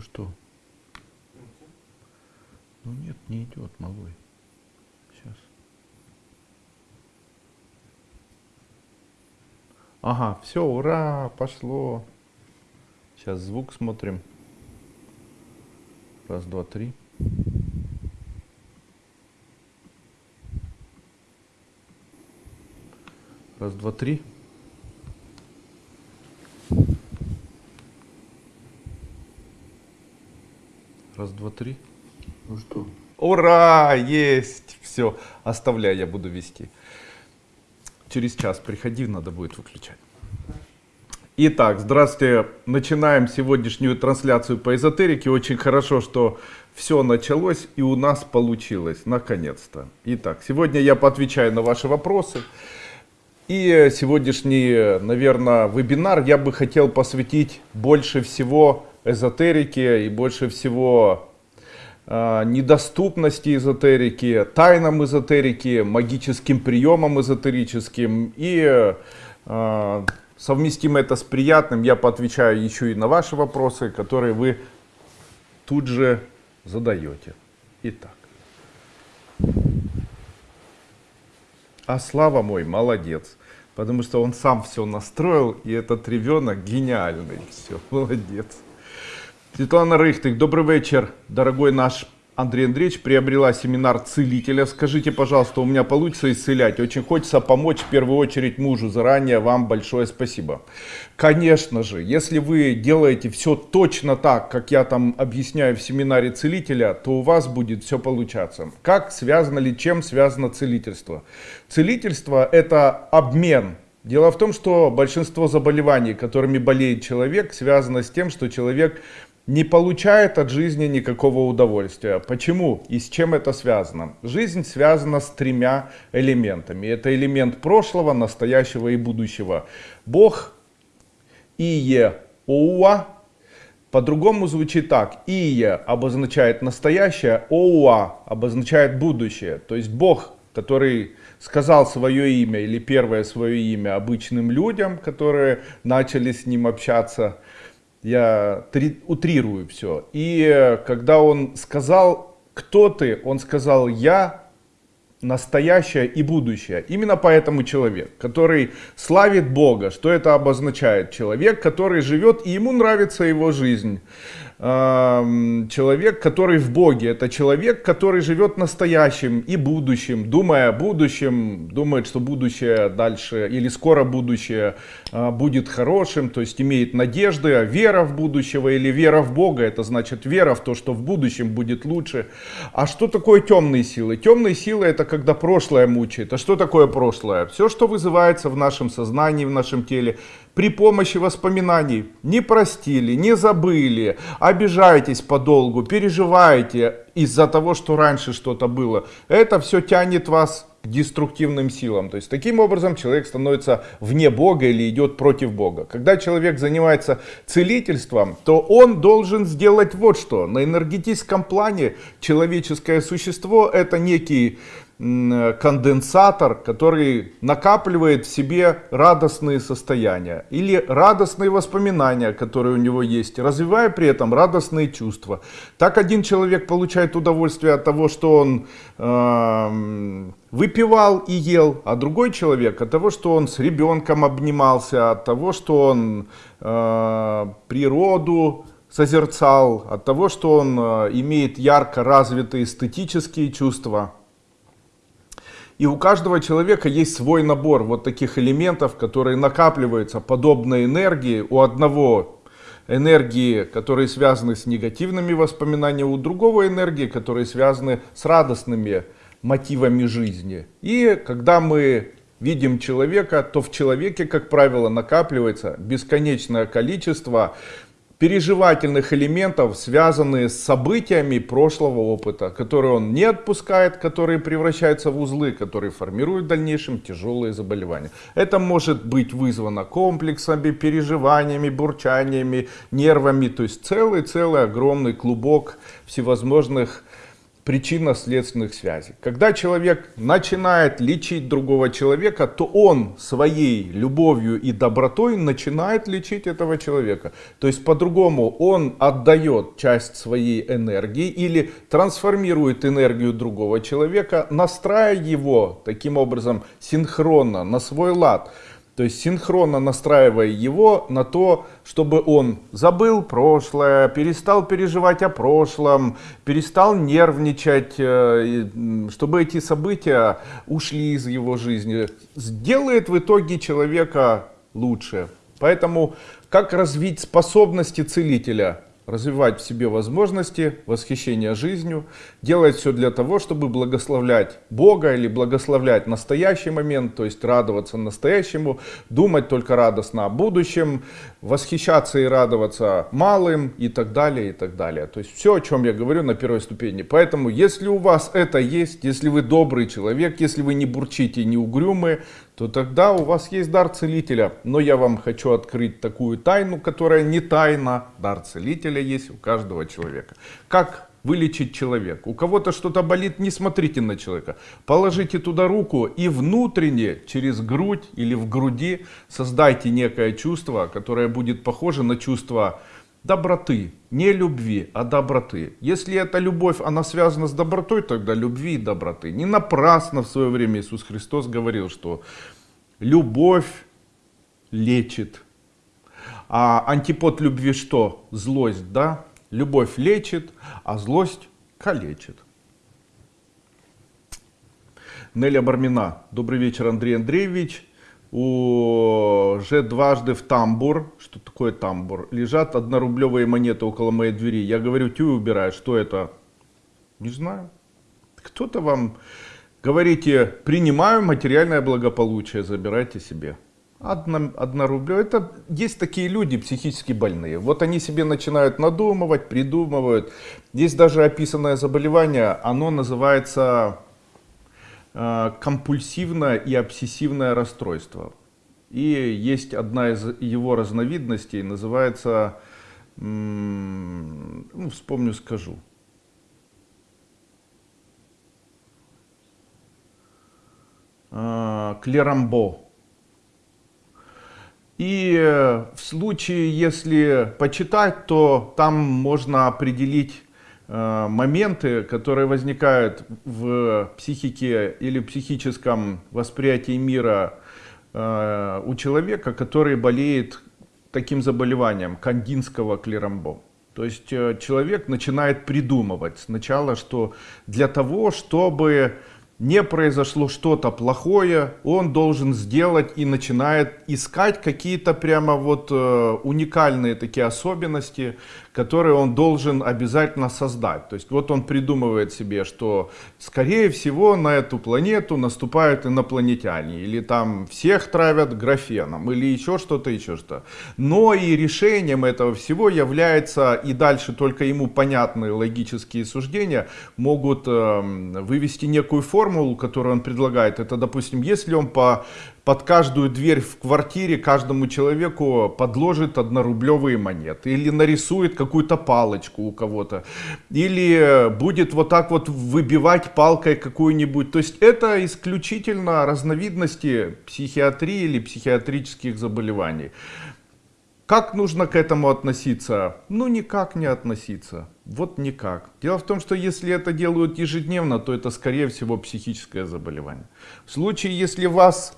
Что? Ну нет, не идет, малой. Сейчас. Ага, все, ура, пошло. Сейчас звук смотрим. Раз, два, три. Раз, два, три. Раз, два, три. Ну что? Ура! Есть! Все, оставляй, я буду вести. Через час приходи, надо будет выключать. Итак, здравствуйте. Начинаем сегодняшнюю трансляцию по эзотерике. Очень хорошо, что все началось и у нас получилось, наконец-то. Итак, сегодня я поотвечаю на ваши вопросы. И сегодняшний, наверное, вебинар я бы хотел посвятить больше всего эзотерике и больше всего э, недоступности эзотерики, тайнам эзотерики, магическим приемам эзотерическим и э, совместим это с приятным, я поотвечаю еще и на ваши вопросы, которые вы тут же задаете. Итак. А Слава мой молодец, потому что он сам все настроил, и этот ребенок гениальный. Все, молодец. Светлана Рыхтых, добрый вечер, дорогой наш Андрей Андреевич, приобрела семинар целителя. Скажите, пожалуйста, у меня получится исцелять? Очень хочется помочь в первую очередь мужу. Заранее вам большое спасибо. Конечно же, если вы делаете все точно так, как я там объясняю в семинаре целителя, то у вас будет все получаться. Как связано ли, чем связано целительство? Целительство это обмен Дело в том, что большинство заболеваний, которыми болеет человек, связано с тем, что человек не получает от жизни никакого удовольствия. Почему и с чем это связано? Жизнь связана с тремя элементами. Это элемент прошлого, настоящего и будущего. Бог, Ие, Оуа. По-другому звучит так. Ие обозначает настоящее, Оуа обозначает будущее. То есть Бог, который сказал свое имя или первое свое имя обычным людям, которые начали с ним общаться – я утрирую все. И э, когда он сказал, кто ты, он сказал, я настоящее и будущее. Именно поэтому человек, который славит Бога, что это обозначает? Человек, который живет и ему нравится его жизнь человек, который в Боге. Это человек, который живет настоящим и будущим, думая о будущем, думает, что будущее дальше или скоро будущее а, будет хорошим, то есть имеет надежды, а вера в будущего или вера в Бога, это значит вера в то, что в будущем будет лучше. А что такое темные силы? Темные силы это когда прошлое мучает. А что такое прошлое? Все, что вызывается в нашем сознании, в нашем теле, при помощи воспоминаний не простили, не забыли, обижаетесь подолгу, переживаете из-за того, что раньше что-то было. Это все тянет вас к деструктивным силам. То есть таким образом человек становится вне Бога или идет против Бога. Когда человек занимается целительством, то он должен сделать вот что. На энергетическом плане человеческое существо это некий конденсатор, который накапливает в себе радостные состояния или радостные воспоминания, которые у него есть, развивая при этом радостные чувства. Так один человек получает удовольствие от того, что он э, выпивал и ел, а другой человек от того, что он с ребенком обнимался, от того, что он э, природу созерцал, от того, что он э, имеет ярко развитые эстетические чувства. И у каждого человека есть свой набор вот таких элементов, которые накапливаются подобной энергии. У одного энергии, которые связаны с негативными воспоминаниями, у другого энергии, которые связаны с радостными мотивами жизни. И когда мы видим человека, то в человеке, как правило, накапливается бесконечное количество переживательных элементов, связанные с событиями прошлого опыта, которые он не отпускает, которые превращаются в узлы, которые формируют в дальнейшем тяжелые заболевания. Это может быть вызвано комплексами, переживаниями, бурчаниями, нервами, то есть целый-целый огромный клубок всевозможных причинно-следственных связей. Когда человек начинает лечить другого человека, то он своей любовью и добротой начинает лечить этого человека. То есть по-другому он отдает часть своей энергии или трансформирует энергию другого человека, настраивая его таким образом синхронно на свой лад. То есть синхронно настраивая его на то, чтобы он забыл прошлое, перестал переживать о прошлом, перестал нервничать, э, чтобы эти события ушли из его жизни. Сделает в итоге человека лучше. Поэтому как развить способности целителя? Развивать в себе возможности, восхищения жизнью, делать все для того, чтобы благословлять Бога или благословлять настоящий момент, то есть радоваться настоящему, думать только радостно о будущем, восхищаться и радоваться малым и так далее, и так далее. То есть все, о чем я говорю на первой ступени. Поэтому, если у вас это есть, если вы добрый человек, если вы не бурчите, не угрюмы, то тогда у вас есть дар целителя. Но я вам хочу открыть такую тайну, которая не тайна. Дар целителя есть у каждого человека. Как вылечить человека? У кого-то что-то болит, не смотрите на человека. Положите туда руку и внутренне, через грудь или в груди, создайте некое чувство, которое будет похоже на чувство доброты, не любви, а доброты. Если эта любовь, она связана с добротой, тогда любви и доброты. Не напрасно в свое время Иисус Христос говорил, что любовь лечит. А антипод любви что? Злость, да? Любовь лечит, а злость калечит. Неля Бармина. Добрый вечер, Андрей Андреевич уже дважды в тамбур, что такое тамбур, лежат однорублевые монеты около моей двери. Я говорю, тю убирай, что это? Не знаю. Кто-то вам говорите, принимаю материальное благополучие, забирайте себе. Одна рубля. Это есть такие люди психически больные. Вот они себе начинают надумывать, придумывают. Есть даже описанное заболевание, оно называется компульсивное и обсессивное расстройство. И есть одна из его разновидностей, называется, ну, вспомню, скажу. Э, Клерамбо. И в случае, если почитать, то там можно определить Э, моменты, которые возникают в психике или психическом восприятии мира э, у человека, который болеет таким заболеванием кандинского клерамбо. То есть э, человек начинает придумывать сначала, что для того, чтобы не произошло что-то плохое, он должен сделать и начинает искать какие-то прямо вот уникальные такие особенности, которые он должен обязательно создать. То есть вот он придумывает себе, что скорее всего на эту планету наступают инопланетяне, или там всех травят графеном, или еще что-то, еще что. Но и решением этого всего является, и дальше только ему понятные логические суждения могут э, вывести некую формулу, которую он предлагает. Это, допустим, если он по под каждую дверь в квартире каждому человеку подложит однорублевые монеты или нарисует какую-то палочку у кого-то или будет вот так вот выбивать палкой какую-нибудь. То есть это исключительно разновидности психиатрии или психиатрических заболеваний. Как нужно к этому относиться? Ну, никак не относиться. Вот никак. Дело в том, что если это делают ежедневно, то это, скорее всего, психическое заболевание. В случае, если вас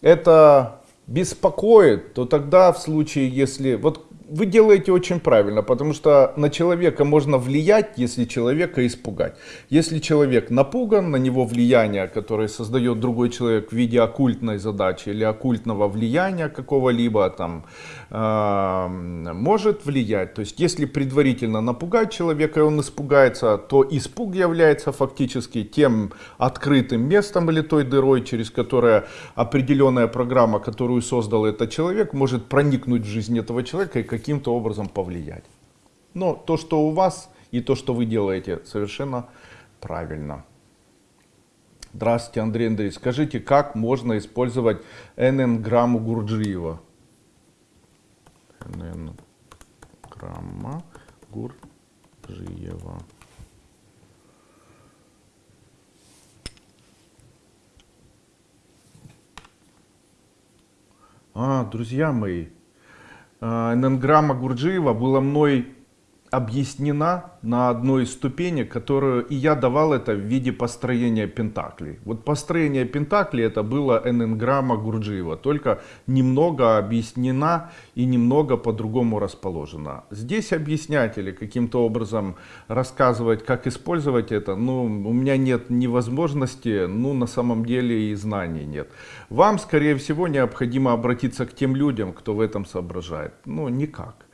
это беспокоит, то тогда в случае, если... Вот вы делаете очень правильно, потому что на человека можно влиять, если человека испугать. Если человек напуган, на него влияние, которое создает другой человек в виде оккультной задачи или оккультного влияния какого-либо там, э, может влиять. То есть, если предварительно напугать человека, и он испугается, то испуг является фактически тем открытым местом или той дырой, через которое определенная программа, которую создал этот человек, может проникнуть в жизнь этого человека и каким-то образом повлиять. Но то, что у вас и то, что вы делаете, совершенно правильно. Здравствуйте, Андрей Андреевич. Скажите, как можно использовать НН-грамму Гурджиева? НН-грамма Гурджиева. А, друзья мои, а, эненграмма Гурджиева была мной объяснена на одной из ступенек, которую и я давал это в виде построения пентаклей. Вот построение пентаклей это было эненграмма Гурджиева, только немного объяснена и немного по-другому расположена. Здесь объяснять или каким-то образом рассказывать, как использовать это, ну, у меня нет ни возможности, ну, на самом деле и знаний нет. Вам, скорее всего, необходимо обратиться к тем людям, кто в этом соображает. Ну, никак.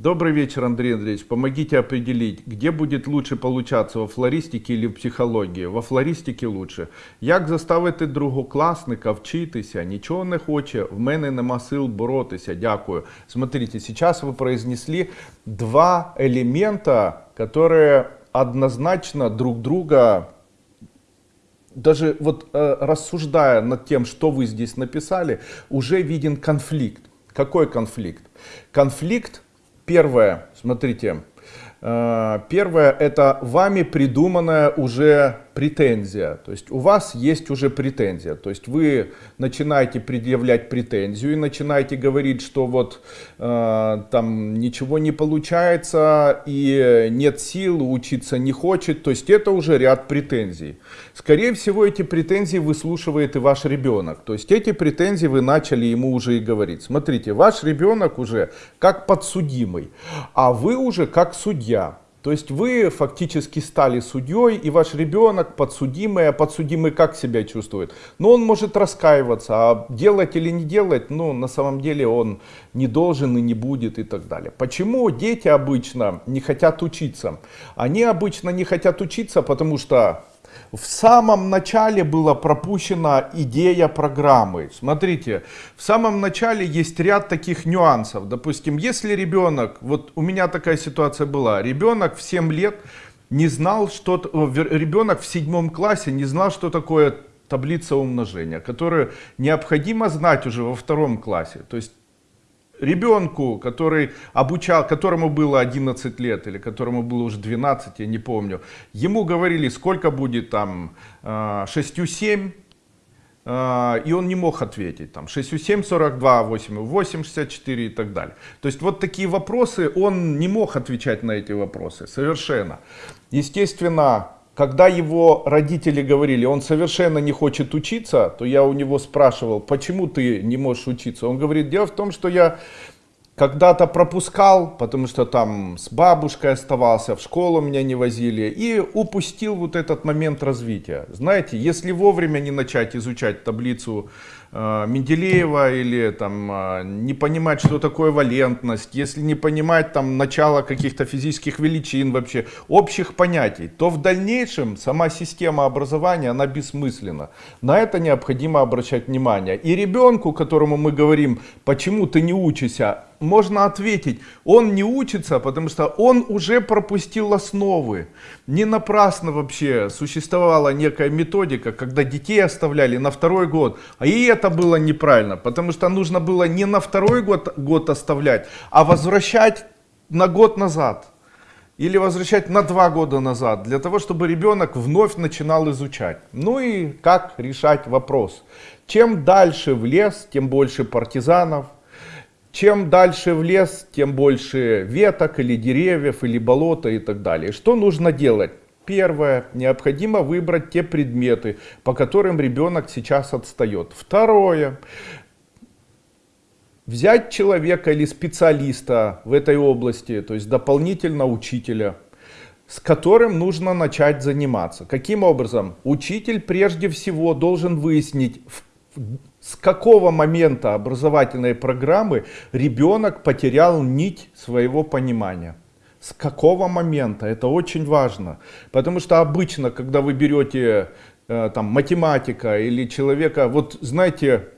Добрый вечер, Андрей Андреевич. Помогите определить, где будет лучше получаться, во флористике или в психології. Во флористике лучше. Як заставити другокласника вчитися? Нічого не хоче, в мене нема сил боротися. Дякую. Смотрите, сейчас вы произнесли два элемента, которые однозначно друг друга даже вот э, рассуждая над тем, что вы здесь написали, уже виден конфликт. Какой конфликт? Конфликт Первое, смотрите, э, первое это вами придуманная уже претензия. То есть у вас есть уже претензия. То есть вы начинаете предъявлять претензию и начинаете говорить, что вот э, там ничего не получается и нет сил, учиться не хочет. То есть это уже ряд претензий. Скорее всего эти претензии выслушивает и ваш ребенок. То есть эти претензии вы начали ему уже и говорить. Смотрите, ваш ребенок уже как подсудимый, а вы уже как судья. То есть вы фактически стали судьей, и ваш ребенок подсудимый, а подсудимый как себя чувствует? Ну, он может раскаиваться, а делать или не делать, ну, на самом деле он не должен и не будет и так далее. Почему дети обычно не хотят учиться? Они обычно не хотят учиться, потому что в самом начале была пропущена идея программы. Смотрите, в самом начале есть ряд таких нюансов. Допустим, если ребенок, вот у меня такая ситуация была, ребенок в 7 лет не знал, что ребенок в седьмом классе не знал, что такое таблица умножения, которую необходимо знать уже во втором классе. То есть ребенку, который обучал, которому было 11 лет или которому было уже 12, я не помню, ему говорили, сколько будет там 6 7, и он не мог ответить, там 6 7, 42, 8 8, 64 и так далее. То есть вот такие вопросы, он не мог отвечать на эти вопросы, совершенно. Естественно, когда его родители говорили, он совершенно не хочет учиться, то я у него спрашивал, почему ты не можешь учиться? Он говорит, дело в том, что я когда-то пропускал, потому что там с бабушкой оставался, в школу меня не возили, и упустил вот этот момент развития. Знаете, если вовремя не начать изучать таблицу Менделеева или там э, не понимать, что такое валентность, если не понимать там начало каких-то физических величин вообще, общих понятий, то в дальнейшем сама система образования, она бессмысленна. На это необходимо обращать внимание. И ребенку, которому мы говорим, почему ты не учишься, можно ответить, он не учится, потому что он уже пропустил основы. Не напрасно вообще существовала некая методика, когда детей оставляли на второй год. А и это было неправильно, потому что нужно было не на второй год, год оставлять, а возвращать на год назад. Или возвращать на два года назад, для того, чтобы ребенок вновь начинал изучать. Ну и как решать вопрос. Чем дальше в лес, тем больше партизанов, чем дальше в лес, тем больше веток или деревьев, или болота и так далее. Что нужно делать? Первое. Необходимо выбрать те предметы, по которым ребенок сейчас отстает. Второе. Взять человека или специалиста в этой области, то есть дополнительно учителя, с которым нужно начать заниматься. Каким образом? Учитель прежде всего должен выяснить, с какого момента образовательной программы ребенок потерял нить своего понимания. С какого момента? Это очень важно. Потому что обычно, когда вы берете э, там, математика или человека, вот знаете,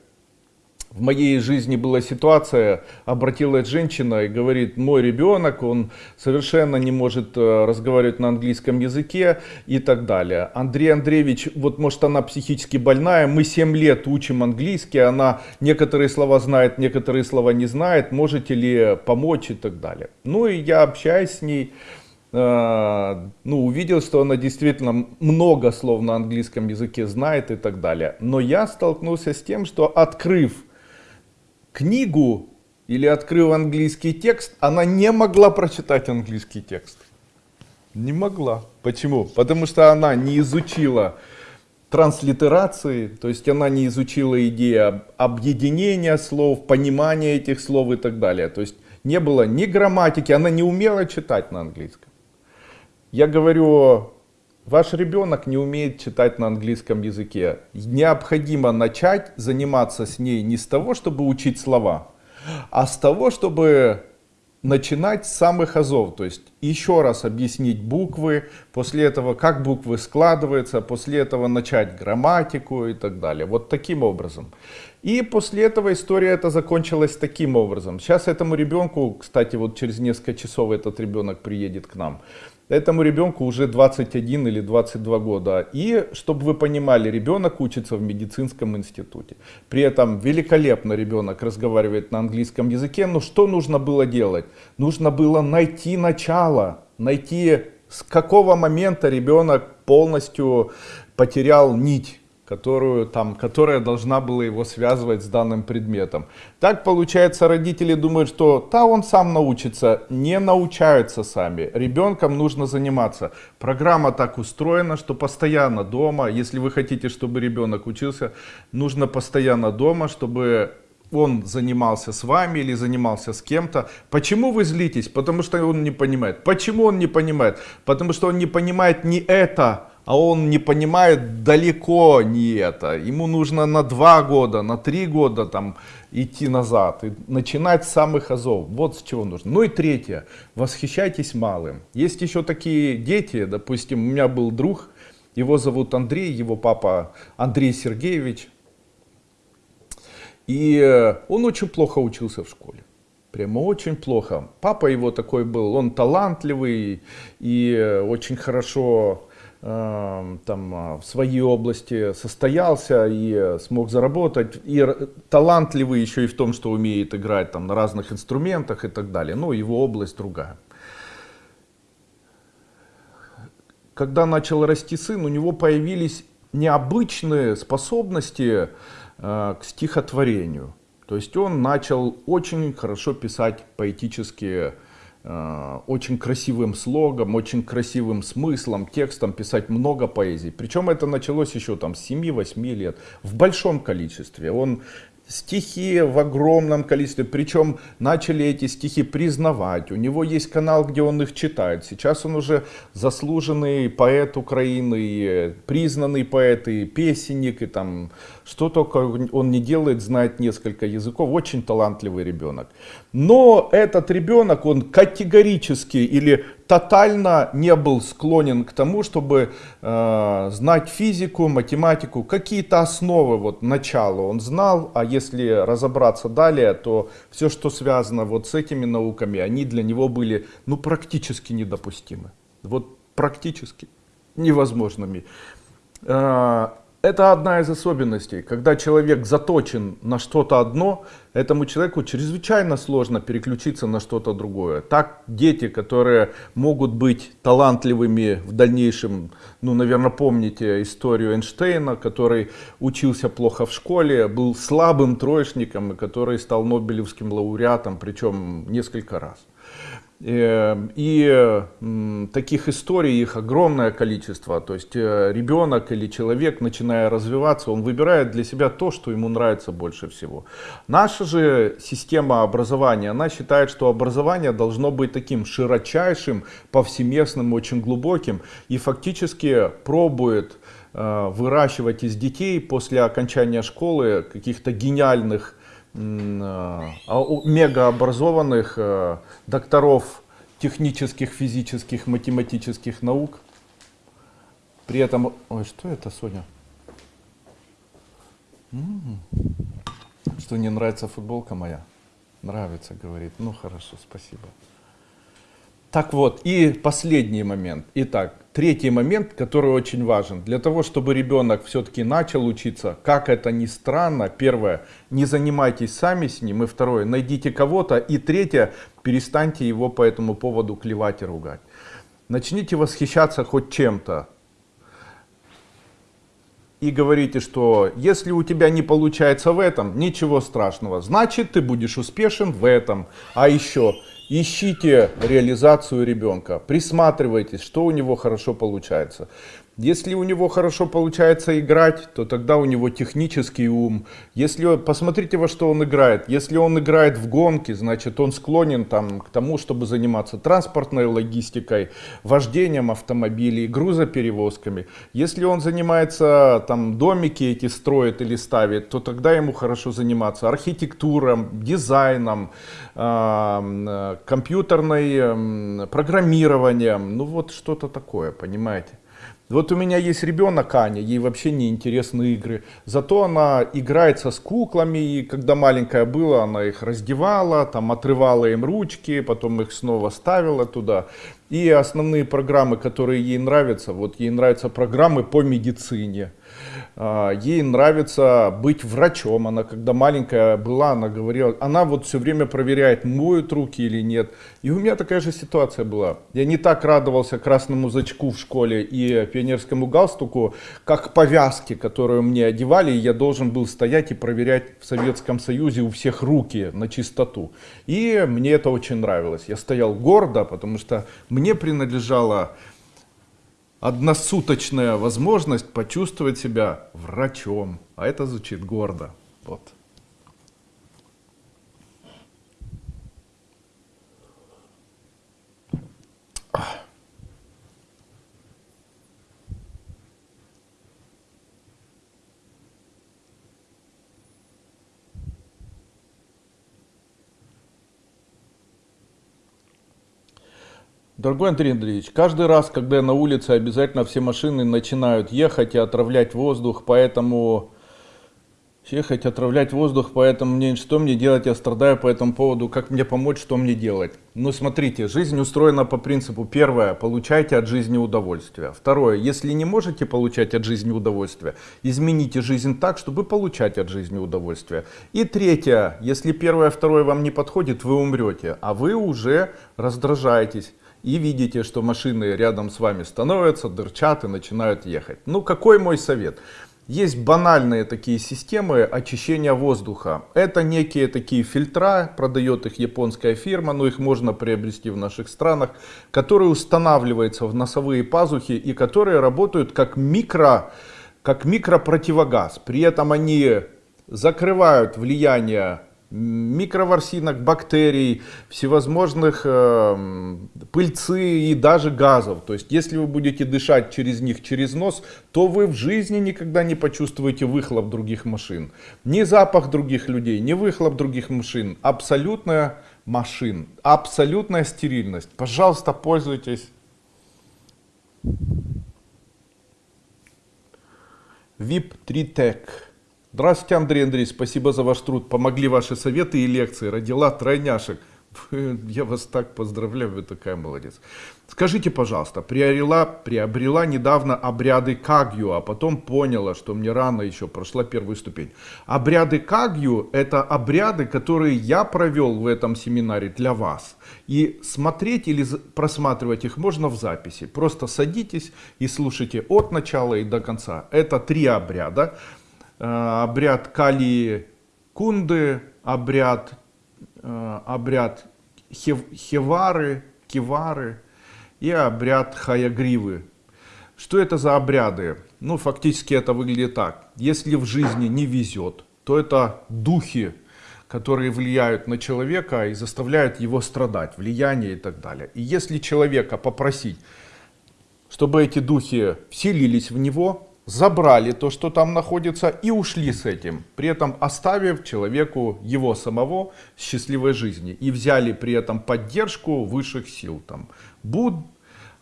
в моей жизни была ситуация, обратилась женщина и говорит, мой ребенок, он совершенно не может э, разговаривать на английском языке и так далее. Андрей Андреевич, вот может она психически больная, мы 7 лет учим английский, она некоторые слова знает, некоторые слова не знает, можете ли помочь и так далее. Ну и я общаюсь с ней, э, ну, увидел, что она действительно много слов на английском языке знает и так далее. Но я столкнулся с тем, что открыв книгу или открыв английский текст, она не могла прочитать английский текст. Не могла. Почему? Потому что она не изучила транслитерации, то есть она не изучила идею объединения слов, понимания этих слов и так далее. То есть не было ни грамматики, она не умела читать на английском. Я говорю, ваш ребенок не умеет читать на английском языке. Необходимо начать заниматься с ней не с того, чтобы учить слова, а с того, чтобы начинать с самых азов, то есть еще раз объяснить буквы, после этого как буквы складываются, после этого начать грамматику и так далее. Вот таким образом. И после этого история эта закончилась таким образом. Сейчас этому ребенку, кстати, вот через несколько часов этот ребенок приедет к нам. Этому ребенку уже 21 или 22 года. И, чтобы вы понимали, ребенок учится в медицинском институте. При этом великолепно ребенок разговаривает на английском языке. Но что нужно было делать? Нужно было найти начало, найти с какого момента ребенок полностью потерял нить которую, там, которая должна была его связывать с данным предметом. Так получается, родители думают, что да, он сам научится, не научаются сами. Ребенком нужно заниматься. Программа так устроена, что постоянно дома, если вы хотите, чтобы ребенок учился, нужно постоянно дома, чтобы он занимался с вами или занимался с кем-то. Почему вы злитесь? Потому что он не понимает. Почему он не понимает? Потому что он не понимает не это, а он не понимает далеко не это. Ему нужно на два года, на три года там идти назад и начинать с самых азов. Вот с чего нужно. Ну и третье. Восхищайтесь малым. Есть еще такие дети, допустим, у меня был друг, его зовут Андрей, его папа Андрей Сергеевич. И он очень плохо учился в школе. Прямо очень плохо. Папа его такой был, он талантливый и очень хорошо там а, в своей области состоялся и смог заработать, и талантливый еще и в том, что умеет играть там на разных инструментах и так далее, но его область другая. Когда начал расти сын, у него появились необычные способности э, к стихотворению. То есть он начал очень хорошо писать поэтические Э, очень красивым слогом, очень красивым смыслом, текстом писать много поэзий. Причем это началось еще там с 7-8 лет, в большом количестве. Он стихи в огромном количестве, причем начали эти стихи признавать. У него есть канал, где он их читает. Сейчас он уже заслуженный поэт Украины, признанный поэт и песенник, и там что только он не делает, знает несколько языков. Очень талантливый ребенок. Но этот ребенок, он категорически или тотально не был склонен к тому, чтобы э, знать физику, математику, какие-то основы, вот начало он знал, а если разобраться далее, то все, что связано вот с этими науками, они для него были ну, практически недопустимы. Вот практически невозможными. Э, это одна из особенностей. Когда человек заточен на что-то одно, этому человеку чрезвычайно сложно переключиться на что-то другое. Так дети, которые могут быть талантливыми в дальнейшем, ну, наверное, помните историю Эйнштейна, который учился плохо в школе, был слабым троечником, и который стал Нобелевским лауреатом, причем несколько раз. Эм, и таких историй их огромное количество. То есть э, ребенок или человек, начиная развиваться, он выбирает для себя то, что ему нравится больше всего. Наша же система образования, она считает, что образование должно быть таким широчайшим, повсеместным, очень глубоким. И фактически пробует э, выращивать из детей после окончания школы каких-то гениальных мегаобразованных э, докторов технических, физических, математических наук. При этом... Ой, что это, Соня? Что не нравится футболка моя? Нравится, говорит. Ну хорошо, спасибо. Так вот, и последний момент. Итак, третий момент, который очень важен. Для того, чтобы ребенок все-таки начал учиться, как это ни странно, первое, не занимайтесь сами с ним, и второе, найдите кого-то, и третье, перестаньте его по этому поводу клевать и ругать. Начните восхищаться хоть чем-то. и говорите, что если у тебя не получается в этом, ничего страшного, значит ты будешь успешен в этом. А еще ищите реализацию ребенка, присматривайтесь, что у него хорошо получается. Если у него хорошо получается играть, то тогда у него технический ум. Если посмотрите во что он играет. Если он играет в гонки, значит он склонен там, к тому, чтобы заниматься транспортной логистикой, вождением автомобилей, грузоперевозками. Если он занимается там домики эти строит или ставит, то тогда ему хорошо заниматься архитектурой, дизайном, э, компьютерной программированием. Ну вот что-то такое, понимаете. Вот у меня есть ребенок Аня, ей вообще не интересны игры. Зато она играется с куклами, и когда маленькая была, она их раздевала, там отрывала им ручки, потом их снова ставила туда. И основные программы, которые ей нравятся, вот ей нравятся программы по медицине. А, ей нравится быть врачом. Она, когда маленькая была, она говорила, она вот все время проверяет, моют руки или нет. И у меня такая же ситуация была. Я не так радовался красному зачку в школе и пионерскому галстуку, как повязке, которую мне одевали, и я должен был стоять и проверять в Советском Союзе у всех руки на чистоту. И мне это очень нравилось. Я стоял гордо, потому что мне принадлежало односуточная возможность почувствовать себя врачом. А это звучит гордо. Вот. Дорогой Андрей Андреевич, каждый раз, когда я на улице, обязательно все машины начинают ехать и отравлять воздух, поэтому... Ехать, отравлять воздух, поэтому мне что мне делать, я страдаю по этому поводу, как мне помочь, что мне делать. Ну смотрите, жизнь устроена по принципу, первое, получайте от жизни удовольствие. Второе, если не можете получать от жизни удовольствие, измените жизнь так, чтобы получать от жизни удовольствие. И третье, если первое, второе вам не подходит, вы умрете, а вы уже раздражаетесь и видите, что машины рядом с вами становятся, дырчат и начинают ехать. Ну, какой мой совет? Есть банальные такие системы очищения воздуха. Это некие такие фильтра, продает их японская фирма, но их можно приобрести в наших странах, которые устанавливаются в носовые пазухи и которые работают как микро, как микропротивогаз. При этом они закрывают влияние микроворсинок, бактерий, всевозможных э, пыльцы и даже газов. То есть, если вы будете дышать через них через нос, то вы в жизни никогда не почувствуете выхлоп других машин. Ни запах других людей, ни выхлоп других машин. Абсолютная машин, абсолютная стерильность. Пожалуйста, пользуйтесь. VIP 3 Tech. Здравствуйте, Андрей Андрей, спасибо за ваш труд. Помогли ваши советы и лекции. Родила тройняшек. Я вас так поздравляю, вы такая молодец. Скажите, пожалуйста, приобрела, приобрела недавно обряды Кагью, а потом поняла, что мне рано еще прошла первую ступень. Обряды Кагью это обряды, которые я провел в этом семинаре для вас. И смотреть или просматривать их можно в записи. Просто садитесь и слушайте от начала и до конца. Это три обряда. Э, обряд Кали Кунды, обряд, э, обряд Хевары, Кивары и обряд Хаягривы. Что это за обряды? Ну, фактически это выглядит так. Если в жизни не везет, то это духи, которые влияют на человека и заставляют его страдать, влияние и так далее. И если человека попросить, чтобы эти духи вселились в него, забрали то, что там находится и ушли с этим, при этом оставив человеку его самого счастливой жизни и взяли при этом поддержку высших сил, там, Буд,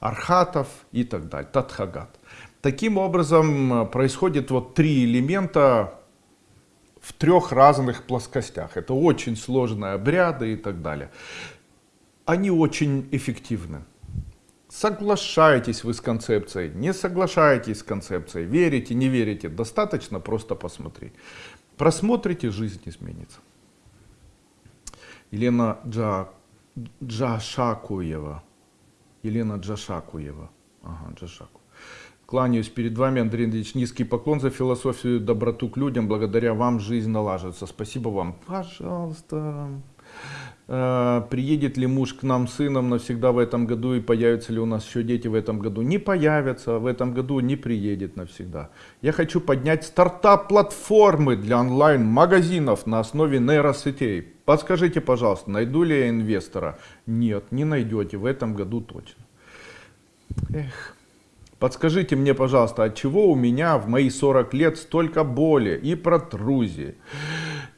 Архатов и так далее, Татхагат. Таким образом э, происходит вот три элемента в трех разных плоскостях. Это очень сложные обряды и так далее. Они очень эффективны. Соглашаетесь вы с концепцией, не соглашаетесь с концепцией, верите, не верите, достаточно просто посмотреть. Просмотрите, жизнь изменится. Елена Джа, Джашакуева. Елена Джашакуева. Ага, Джашаку. Кланяюсь перед вами, Андрей Андреевич. Низкий поклон за философию, доброту к людям. Благодаря вам жизнь налаживается. Спасибо вам. Пожалуйста. Э, приедет ли муж к нам сыном навсегда в этом году и появятся ли у нас еще дети в этом году? Не появятся, в этом году не приедет навсегда. Я хочу поднять стартап-платформы для онлайн-магазинов на основе нейросетей. Подскажите, пожалуйста, найду ли я инвестора? Нет, не найдете, в этом году точно. Эх. Подскажите мне, пожалуйста, от чего у меня в мои 40 лет столько боли и протрузии?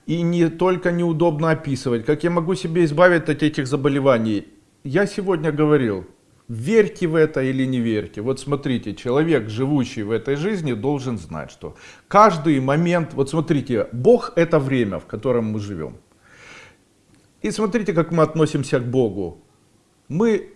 И не только неудобно описывать, как я могу себя избавить от этих заболеваний. Я сегодня говорил, верьте в это или не верьте. Вот смотрите, человек, живущий в этой жизни, должен знать, что каждый момент, вот смотрите, Бог это время, в котором мы живем. И смотрите, как мы относимся к Богу. Мы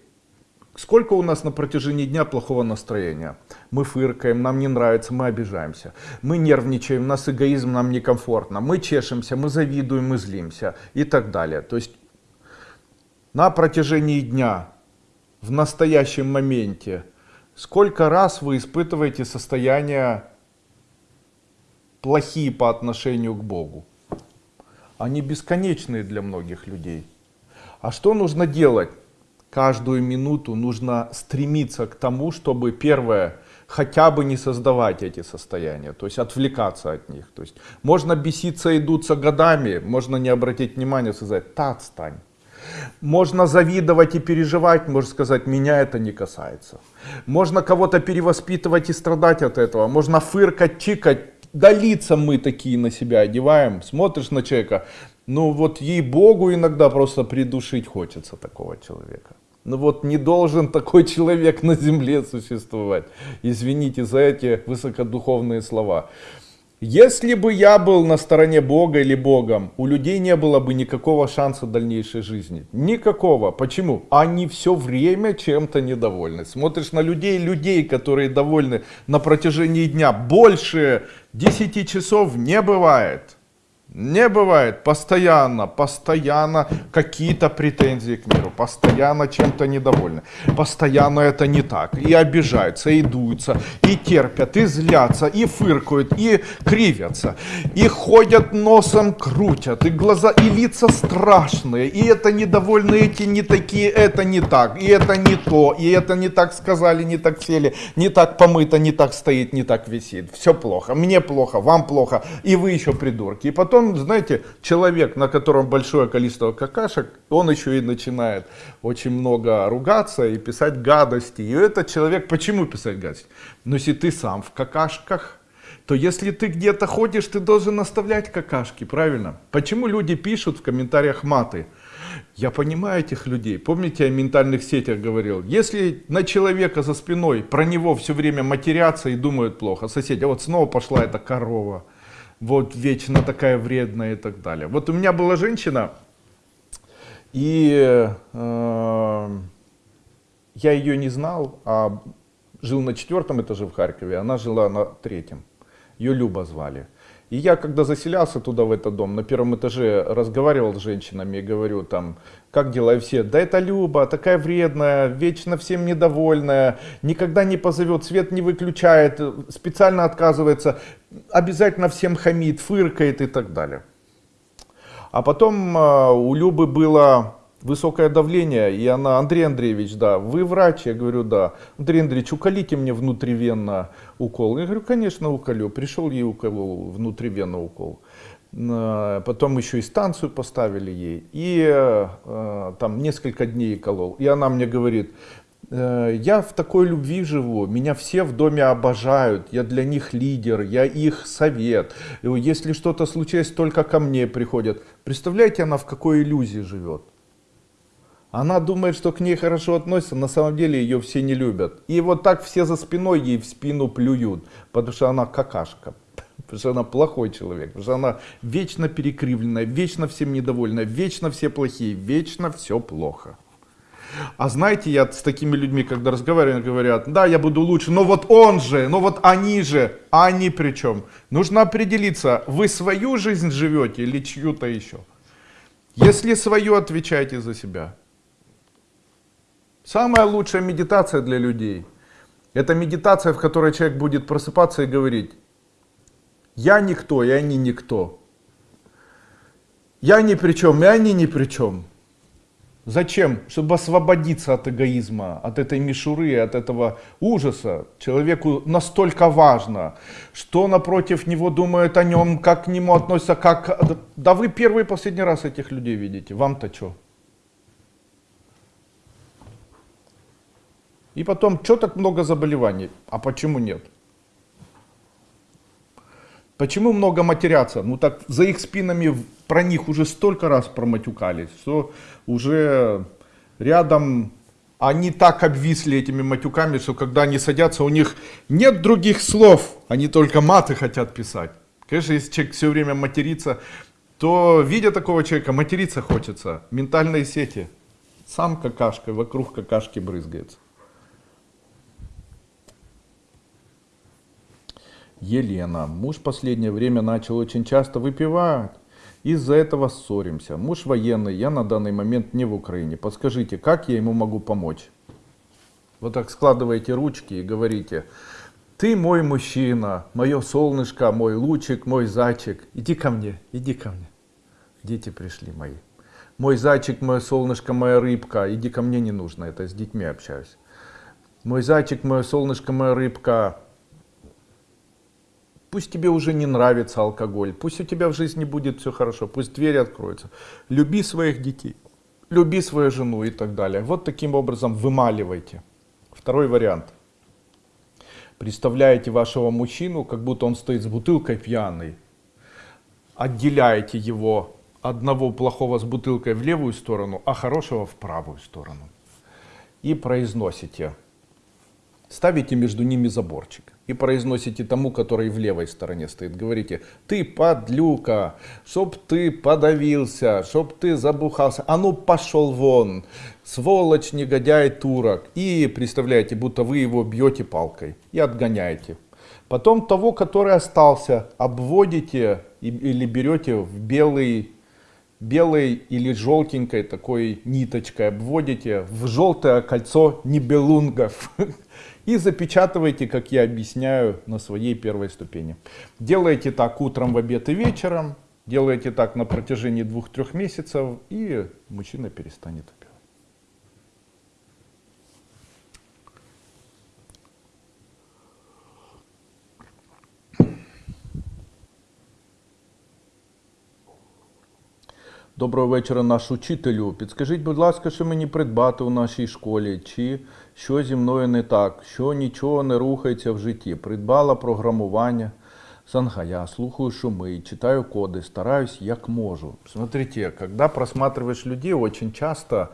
Сколько у нас на протяжении дня плохого настроения? Мы фыркаем, нам не нравится, мы обижаемся. Мы нервничаем, у нас эгоизм, нам некомфортно. Мы чешемся, мы завидуем, мы злимся и так далее. То есть на протяжении дня, в настоящем моменте, сколько раз вы испытываете состояния плохие по отношению к Богу? Они бесконечные для многих людей. А что нужно делать? Каждую минуту нужно стремиться к тому, чтобы первое, хотя бы не создавать эти состояния, то есть отвлекаться от них. То есть можно беситься и дуться годами, можно не обратить внимания, сказать, та отстань. Можно завидовать и переживать, можно сказать, меня это не касается. Можно кого-то перевоспитывать и страдать от этого. Можно фыркать, чикать. Лица мы такие на себя одеваем. Смотришь на человека, ну вот ей-богу иногда просто придушить хочется такого человека. Ну вот не должен такой человек на земле существовать. Извините за эти высокодуховные слова. Если бы я был на стороне Бога или Богом, у людей не было бы никакого шанса дальнейшей жизни. Никакого. Почему? Они все время чем-то недовольны. Смотришь на людей, людей, которые довольны на протяжении дня больше 10 часов не бывает. Не бывает постоянно, постоянно какие-то претензии к миру, постоянно чем-то недовольны, постоянно это не так, и обижаются, и дуются, и терпят, и злятся, и фыркают, и кривятся, и ходят носом, крутят, и глаза, и лица страшные, и это недовольны, эти не такие, это не так, и это не то, и это не так сказали, не так сели, не так помыто, не так стоит, не так висит, все плохо, мне плохо, вам плохо, и вы еще придурки, и потом знаете, человек, на котором большое количество какашек, он еще и начинает очень много ругаться и писать гадости. И этот человек, почему писать гадости? Но если ты сам в какашках, то если ты где-то ходишь, ты должен оставлять какашки, правильно? Почему люди пишут в комментариях маты? Я понимаю этих людей. Помните, я о ментальных сетях говорил? Если на человека за спиной про него все время матерятся и думают плохо, соседи, а вот снова пошла эта корова, вот вечно такая вредная и так далее. Вот у меня была женщина, и э, я ее не знал, а жил на четвертом этаже в Харькове, она жила на третьем. Ее Люба звали. И я, когда заселялся туда, в этот дом, на первом этаже разговаривал с женщинами и говорю там, как дела, и все, да это Люба, такая вредная, вечно всем недовольная, никогда не позовет, свет не выключает, специально отказывается, обязательно всем хамит, фыркает и так далее. А потом э, у Любы было высокое давление, и она, Андрей Андреевич, да, вы врач? Я говорю, да. Андрей Андреевич, уколите мне внутривенно укол. Я говорю, конечно, уколю. Prишел ей уколол, внутривенно укол. Потом еще и станцию поставили ей. И э, там несколько дней колол. И она мне говорит, «Э, я в такой любви живу, меня все в доме обожают, я для них лидер, я их совет. Если что-то случилось, только ко мне приходят. Представляете, она в какой иллюзии живет? Она думает, что к ней хорошо относятся, на самом деле ее все не любят. И вот так все за спиной ей в спину плюют, потому что она какашка, потому что она плохой человек, потому что она вечно перекривленная, вечно всем недовольна, вечно все плохие, вечно все плохо. А знаете, я с такими людьми, когда разговариваю, говорят, да, я буду лучше, но вот он же, но вот они же, а они при чем? Нужно определиться, вы свою жизнь живете или чью-то еще. Если свою, отвечайте за себя. Самая лучшая медитация для людей Это медитация, в которой человек будет просыпаться и говорить, я никто, и они никто. Я ни при чем, и они ни при чем. Зачем? Чтобы освободиться от эгоизма, от этой мишуры, от этого ужаса. Человеку настолько важно, что напротив него думают о нем, как к нему относятся, как... Да вы первый и последний раз этих людей видите, вам-то что? И потом, что так много заболеваний? А почему нет? Почему много матерятся? Ну так за их спинами про них уже столько раз проматюкались, что уже рядом они так обвисли этими матюками, что когда они садятся, у них нет других слов, они только маты хотят писать. Конечно, если человек все время матерится, то видя такого человека, материться хочется. Ментальные сети. Сам какашкой, вокруг какашки брызгается. Елена. Муж последнее время начал очень часто выпивать. Из-за этого ссоримся. Муж военный, я на данный момент не в Украине. Подскажите, как я ему могу помочь? Вот так складываете ручки и говорите, ты мой мужчина, мое солнышко, мой лучик, мой зайчик. Иди ко мне, иди ко мне. Дети пришли мои. Мой зайчик, мое солнышко, моя рыбка. Иди ко мне не нужно, это с детьми общаюсь. Мой зайчик, мое солнышко, моя рыбка. Пусть тебе уже не нравится алкоголь, пусть у тебя в жизни будет все хорошо, пусть двери откроются. Люби своих детей, люби свою жену и так далее. Вот таким образом вымаливайте. Второй вариант. Представляете вашего мужчину, как будто он стоит с бутылкой пьяный. Отделяете его одного плохого с бутылкой в левую сторону, а хорошего в правую сторону. И произносите. Ставите между ними заборчик и произносите тому, который в левой стороне стоит. Говорите, ты подлюка, чтоб ты подавился, чтоб ты забухался, а ну пошел вон, сволочь, негодяй, турок. И представляете, будто вы его бьете палкой и отгоняете. Потом того, который остался, обводите или берете в белый белой или желтенькой такой ниточкой обводите в желтое кольцо нибелунгов и запечатываете, как я объясняю, на своей первой ступени. Делаете так утром, в обед и вечером, делаете так на протяжении двух-трех месяцев, и мужчина перестанет пить. Доброго вечора, наш учителю. Підскажіть, будь ласка, що мені придбати у нашій школі? Чи що зі мною не так, що нічого не рухається в житті? Придбала програмування. Сангая, слухаю шумы, читаю коды, стараюсь як можу. Смотрите, когда просматриваешь людей, очень часто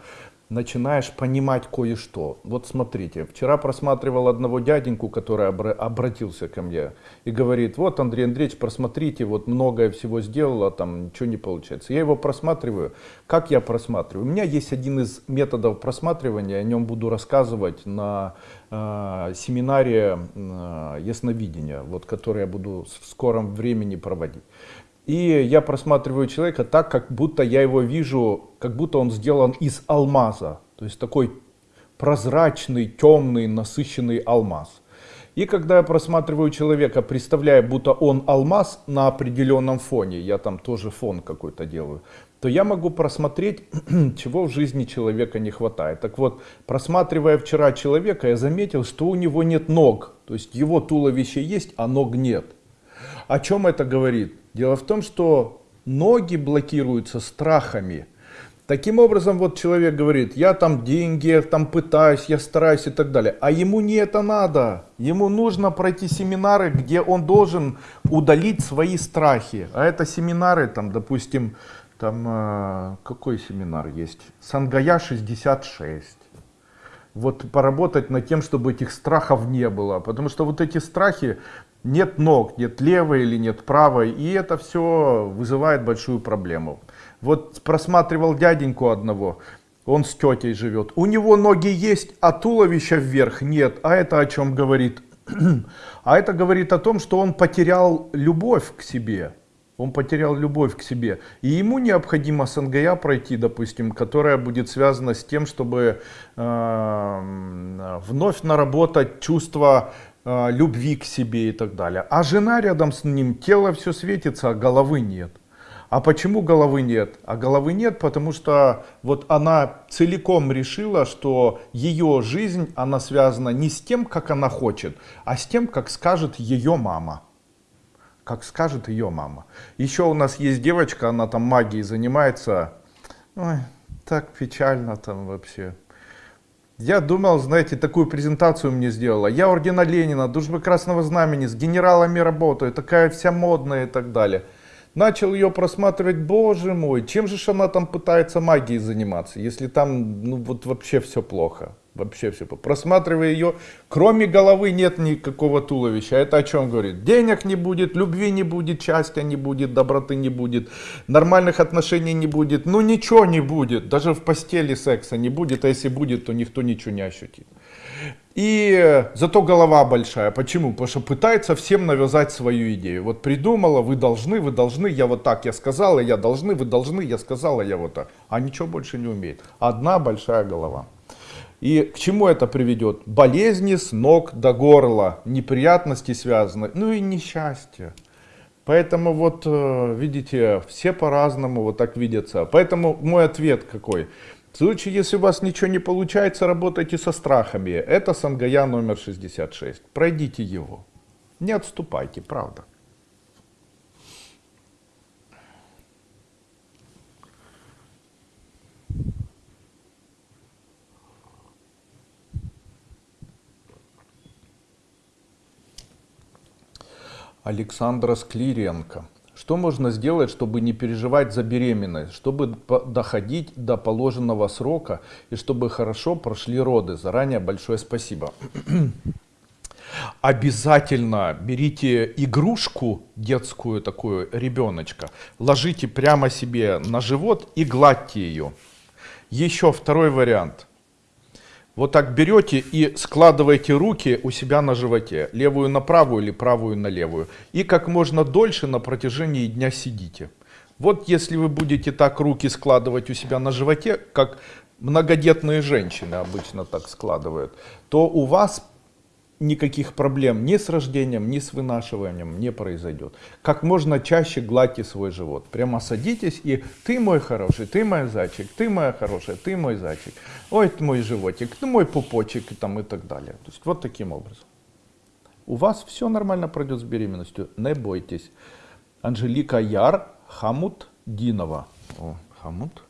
начинаешь понимать кое-что. Вот смотрите, вчера просматривал одного дяденьку, который обратился ко мне и говорит, вот Андрей Андреевич, просмотрите, вот многое всего сделала, там ничего не получается. Я его просматриваю. Как я просматриваю? У меня есть один из методов просматривания, о нем буду рассказывать на э, семинаре э, ясновидения, вот, который я буду в скором времени проводить. И я просматриваю человека так, как будто я его вижу, как будто он сделан из алмаза. То есть такой прозрачный, темный, насыщенный алмаз. И когда я просматриваю человека, представляя, будто он алмаз на определенном фоне, я там тоже фон какой-то делаю, то я могу просмотреть, чего в жизни человека не хватает. Так вот, просматривая вчера человека, я заметил, что у него нет ног. То есть его туловище есть, а ног нет. О чем это говорит? Дело в том, что ноги блокируются страхами. Таким образом, вот человек говорит, я там деньги, я там пытаюсь, я стараюсь и так далее. А ему не это надо. Ему нужно пройти семинары, где он должен удалить свои страхи. А это семинары, там, допустим, там, э, какой семинар есть? Сангая 66 вот поработать над тем, чтобы этих страхов не было. Потому что вот эти страхи, нет ног, нет левой или нет правой, и это все вызывает большую проблему. Вот просматривал дяденьку одного, он с тетей живет. У него ноги есть, а туловища вверх нет. А это о чем говорит? А это говорит о том, что он потерял любовь к себе. Он потерял любовь к себе. И ему необходимо сангая пройти, допустим, которая будет связана с тем, чтобы э, вновь наработать чувство любви к себе и так далее. А жена рядом с ним, тело все светится, а головы нет. А почему головы нет? А головы нет, потому что вот она целиком решила, что ее жизнь, она связана не с тем, как она хочет, а с тем, как скажет ее мама как скажет ее мама. Еще у нас есть девочка, она там магией занимается. Ой, так печально там вообще. Я думал, знаете, такую презентацию мне сделала. Я ордена Ленина, дружбы Красного Знамени, с генералами работаю, такая вся модная и так далее. Начал ее просматривать, боже мой, чем же она там пытается магией заниматься, если там, ну вот вообще все плохо. Вообще все. Просматривая ее, кроме головы нет никакого туловища. Это о чем говорит? Денег не будет, любви не будет, счастья не будет, доброты не будет, нормальных отношений не будет. Ну ничего не будет. Даже в постели секса не будет. А если будет, то никто ничего не ощутит. И зато голова большая. Почему? Потому что пытается всем навязать свою идею. Вот придумала, вы должны, вы должны, я вот так, я сказала, я должны, вы должны, я сказала, я вот так. А ничего больше не умеет. Одна большая голова. И к чему это приведет? Болезни с ног до горла, неприятности связаны, ну и несчастье. Поэтому вот, э, видите, все по-разному вот так видятся. Поэтому мой ответ какой? В случае, если у вас ничего не получается, работайте со страхами. Это Сангая номер 66. Пройдите его. Не отступайте, правда. Александра Склиренко. Что можно сделать, чтобы не переживать за беременность, чтобы доходить до положенного срока и чтобы хорошо прошли роды? Заранее большое спасибо. Обязательно берите игрушку детскую такую, ребеночка, ложите прямо себе на живот и гладьте ее. Еще второй вариант – вот так берете и складываете руки у себя на животе, левую на правую или правую на левую. И как можно дольше на протяжении дня сидите. Вот если вы будете так руки складывать у себя на животе, как многодетные женщины обычно так складывают, то у вас никаких проблем ни с рождением, ни с вынашиванием не произойдет. Как можно чаще гладьте свой живот. Прямо садитесь и ты мой хороший, ты мой зайчик, ты моя хорошая, ты мой зайчик. Ой, ты мой животик, ты мой пупочек и, там, и так далее. То есть вот таким образом. У вас все нормально пройдет с беременностью, не бойтесь. Анжелика Яр, Хамут Динова. О, Хамут.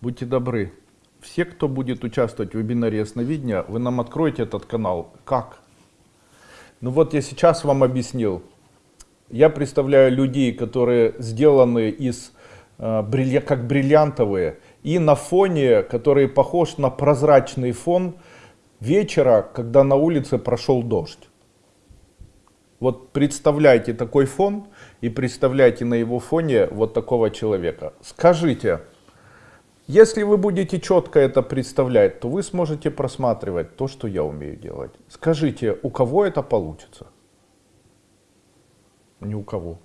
Будьте добры. Все, кто будет участвовать в вебинаре ясновидения, вы нам откроете этот канал. Как? Ну вот я сейчас вам объяснил. Я представляю людей, которые сделаны из, э, как бриллиантовые, и на фоне, который похож на прозрачный фон вечера, когда на улице прошел дождь. Вот представляйте такой фон и представляйте на его фоне вот такого человека. Скажите, если вы будете четко это представлять, то вы сможете просматривать то, что я умею делать. Скажите, у кого это получится? Ни у кого.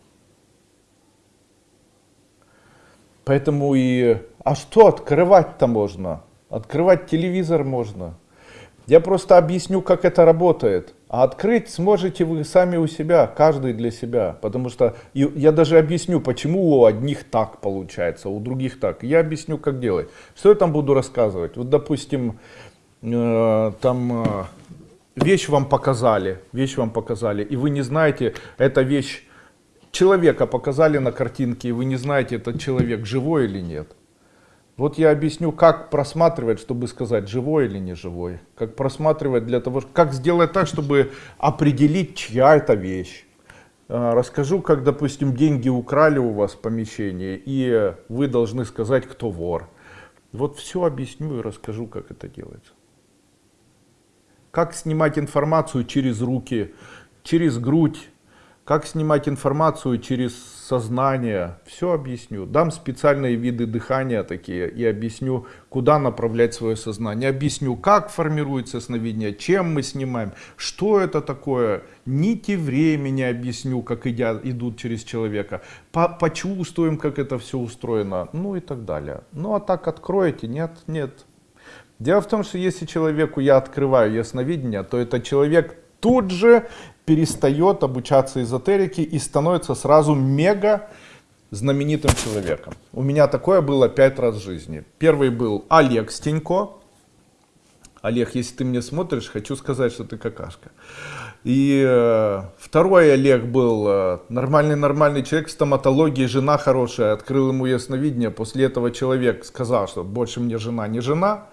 Поэтому и... А что открывать-то можно? Открывать телевизор можно. Я просто объясню, как это работает. А открыть сможете вы сами у себя, каждый для себя. Потому что я даже объясню, почему у одних так получается, у других так. Я объясню, как делать. Что я там буду рассказывать? Вот, допустим, э, там э, вещь вам показали, вещь вам показали, и вы не знаете, эта вещь, человека показали на картинке, и вы не знаете, этот человек живой или нет. Вот я объясню, как просматривать, чтобы сказать, живой или не живой. Как просматривать для того, как сделать так, чтобы определить, чья это вещь. А, расскажу, как, допустим, деньги украли у вас в помещении, и вы должны сказать, кто вор. Вот все объясню и расскажу, как это делается. Как снимать информацию через руки, через грудь, как снимать информацию через сознание, все объясню. Дам специальные виды дыхания такие и объясню, куда направлять свое сознание. Объясню, как формируется сновидение, чем мы снимаем, что это такое. Нити времени объясню, как идя, идут через человека. По, почувствуем, как это все устроено, ну и так далее. Ну а так откроете? Нет, нет. Дело в том, что если человеку я открываю ясновидение, то этот человек тут же перестает обучаться эзотерике и становится сразу мега знаменитым человеком. У меня такое было пять раз в жизни. Первый был Олег Стенько. Олег, если ты мне смотришь, хочу сказать, что ты какашка. И э, второй Олег был э, нормальный-нормальный человек в стоматологии, жена хорошая, открыл ему ясновидение. После этого человек сказал, что больше мне жена не жена.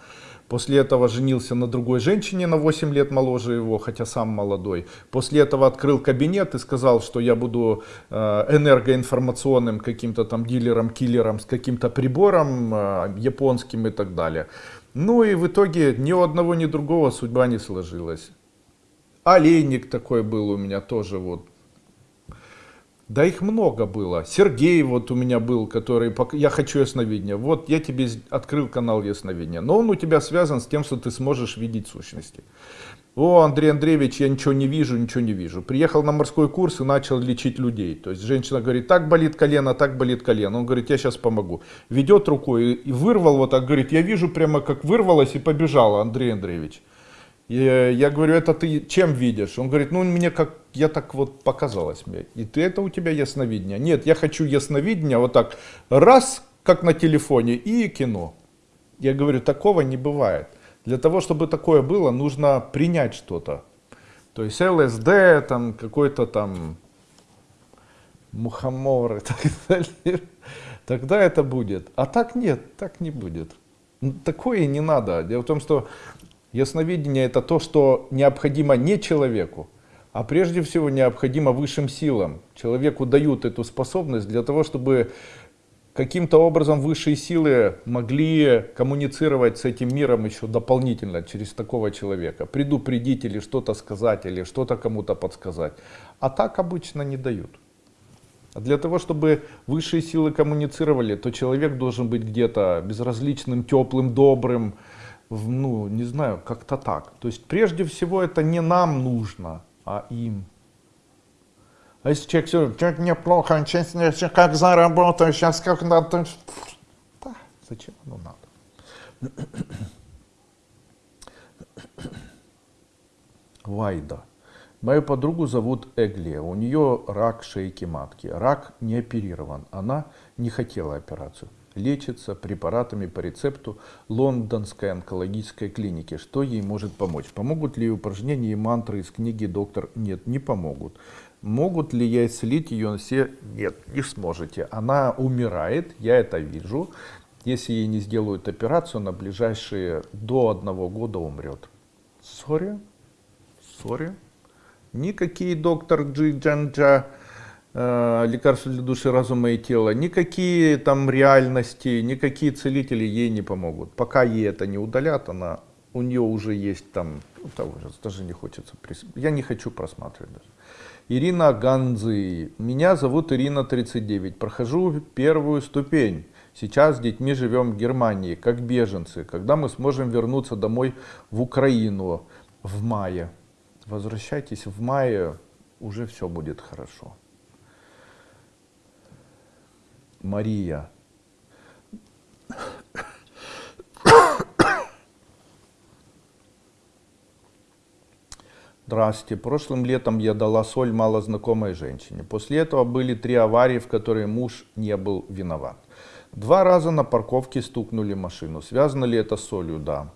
После этого женился на другой женщине на 8 лет моложе его, хотя сам молодой. После этого открыл кабинет и сказал, что я буду э, энергоинформационным каким-то там дилером, киллером с каким-то прибором э, японским и так далее. Ну и в итоге ни у одного, ни другого судьба не сложилась. Олейник такой был у меня тоже вот да их много было. Сергей вот у меня был, который, я хочу ясновидения. Вот я тебе открыл канал ясновидения. Но он у тебя связан с тем, что ты сможешь видеть сущности. О, Андрей Андреевич, я ничего не вижу, ничего не вижу. Приехал на морской курс и начал лечить людей. То есть женщина говорит, так болит колено, так болит колено. Он говорит, я сейчас помогу. Ведет рукой и вырвал вот так, говорит, я вижу прямо как вырвалось и побежала, Андрей Андреевич. И я говорю, это ты чем видишь? Он говорит, ну мне как, я так вот показалось мне. И ты это у тебя ясновидение? Нет, я хочу ясновидение вот так, раз, как на телефоне, и кино. Я говорю, такого не бывает. Для того, чтобы такое было, нужно принять что-то. То есть ЛСД, там какой-то там мухомор и так далее. Тогда это будет. А так нет, так не будет. Такое не надо. Дело в том, что Ясновидение это то, что необходимо не человеку, а прежде всего необходимо высшим силам. Человеку дают эту способность для того, чтобы каким-то образом высшие силы могли коммуницировать с этим миром еще дополнительно через такого человека. Предупредить или что-то сказать, или что-то кому-то подсказать. А так обычно не дают. А для того, чтобы высшие силы коммуницировали, то человек должен быть где-то безразличным, теплым, добрым, ну, не знаю, как-то так. То есть прежде всего это не нам нужно, а им. А если человек все, как мне плохо, сейчас как заработаю, сейчас как надо, да, зачем оно надо? Вайда. Мою подругу зовут Эглия. У нее рак шейки матки. Рак не оперирован. Она не хотела операцию лечится препаратами по рецепту Лондонской онкологической клиники. Что ей может помочь? Помогут ли упражнения и мантры из книги «Доктор»? Нет, не помогут. Могут ли я исцелить ее все? Нет, не сможете. Она умирает, я это вижу. Если ей не сделают операцию, на ближайшие до одного года умрет. Сори, сори. Никакие доктор Джиджанджа Э, лекарства для души, разума и тела, никакие там реальности, никакие целители ей не помогут. Пока ей это не удалят, она, у нее уже есть там, ну, даже не хочется, я не хочу просматривать даже. Ирина Ганзы. Меня зовут Ирина 39. Прохожу первую ступень. Сейчас с детьми живем в Германии, как беженцы. Когда мы сможем вернуться домой в Украину в мае? Возвращайтесь в мае, уже все будет хорошо. Мария. Здравствуйте. Прошлым летом я дала соль малознакомой женщине. После этого были три аварии, в которые муж не был виноват. Два раза на парковке стукнули машину. Связано ли это с солью? Да.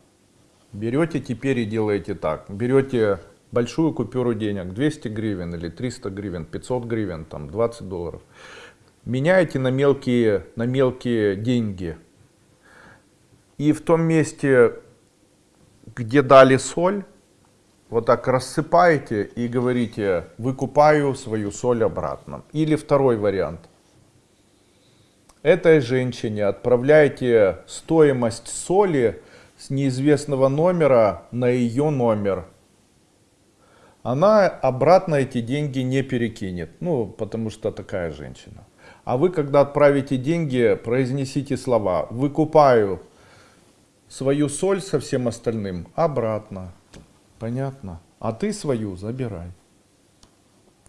Берете теперь и делаете так. Берете большую купюру денег, 200 гривен или 300 гривен, 500 гривен, там 20 долларов меняете на мелкие, на мелкие деньги. И в том месте, где дали соль, вот так рассыпаете и говорите, выкупаю свою соль обратно. Или второй вариант. Этой женщине отправляете стоимость соли с неизвестного номера на ее номер она обратно эти деньги не перекинет, ну, потому что такая женщина. А вы, когда отправите деньги, произнесите слова «выкупаю свою соль со всем остальным обратно». Понятно? А ты свою забирай.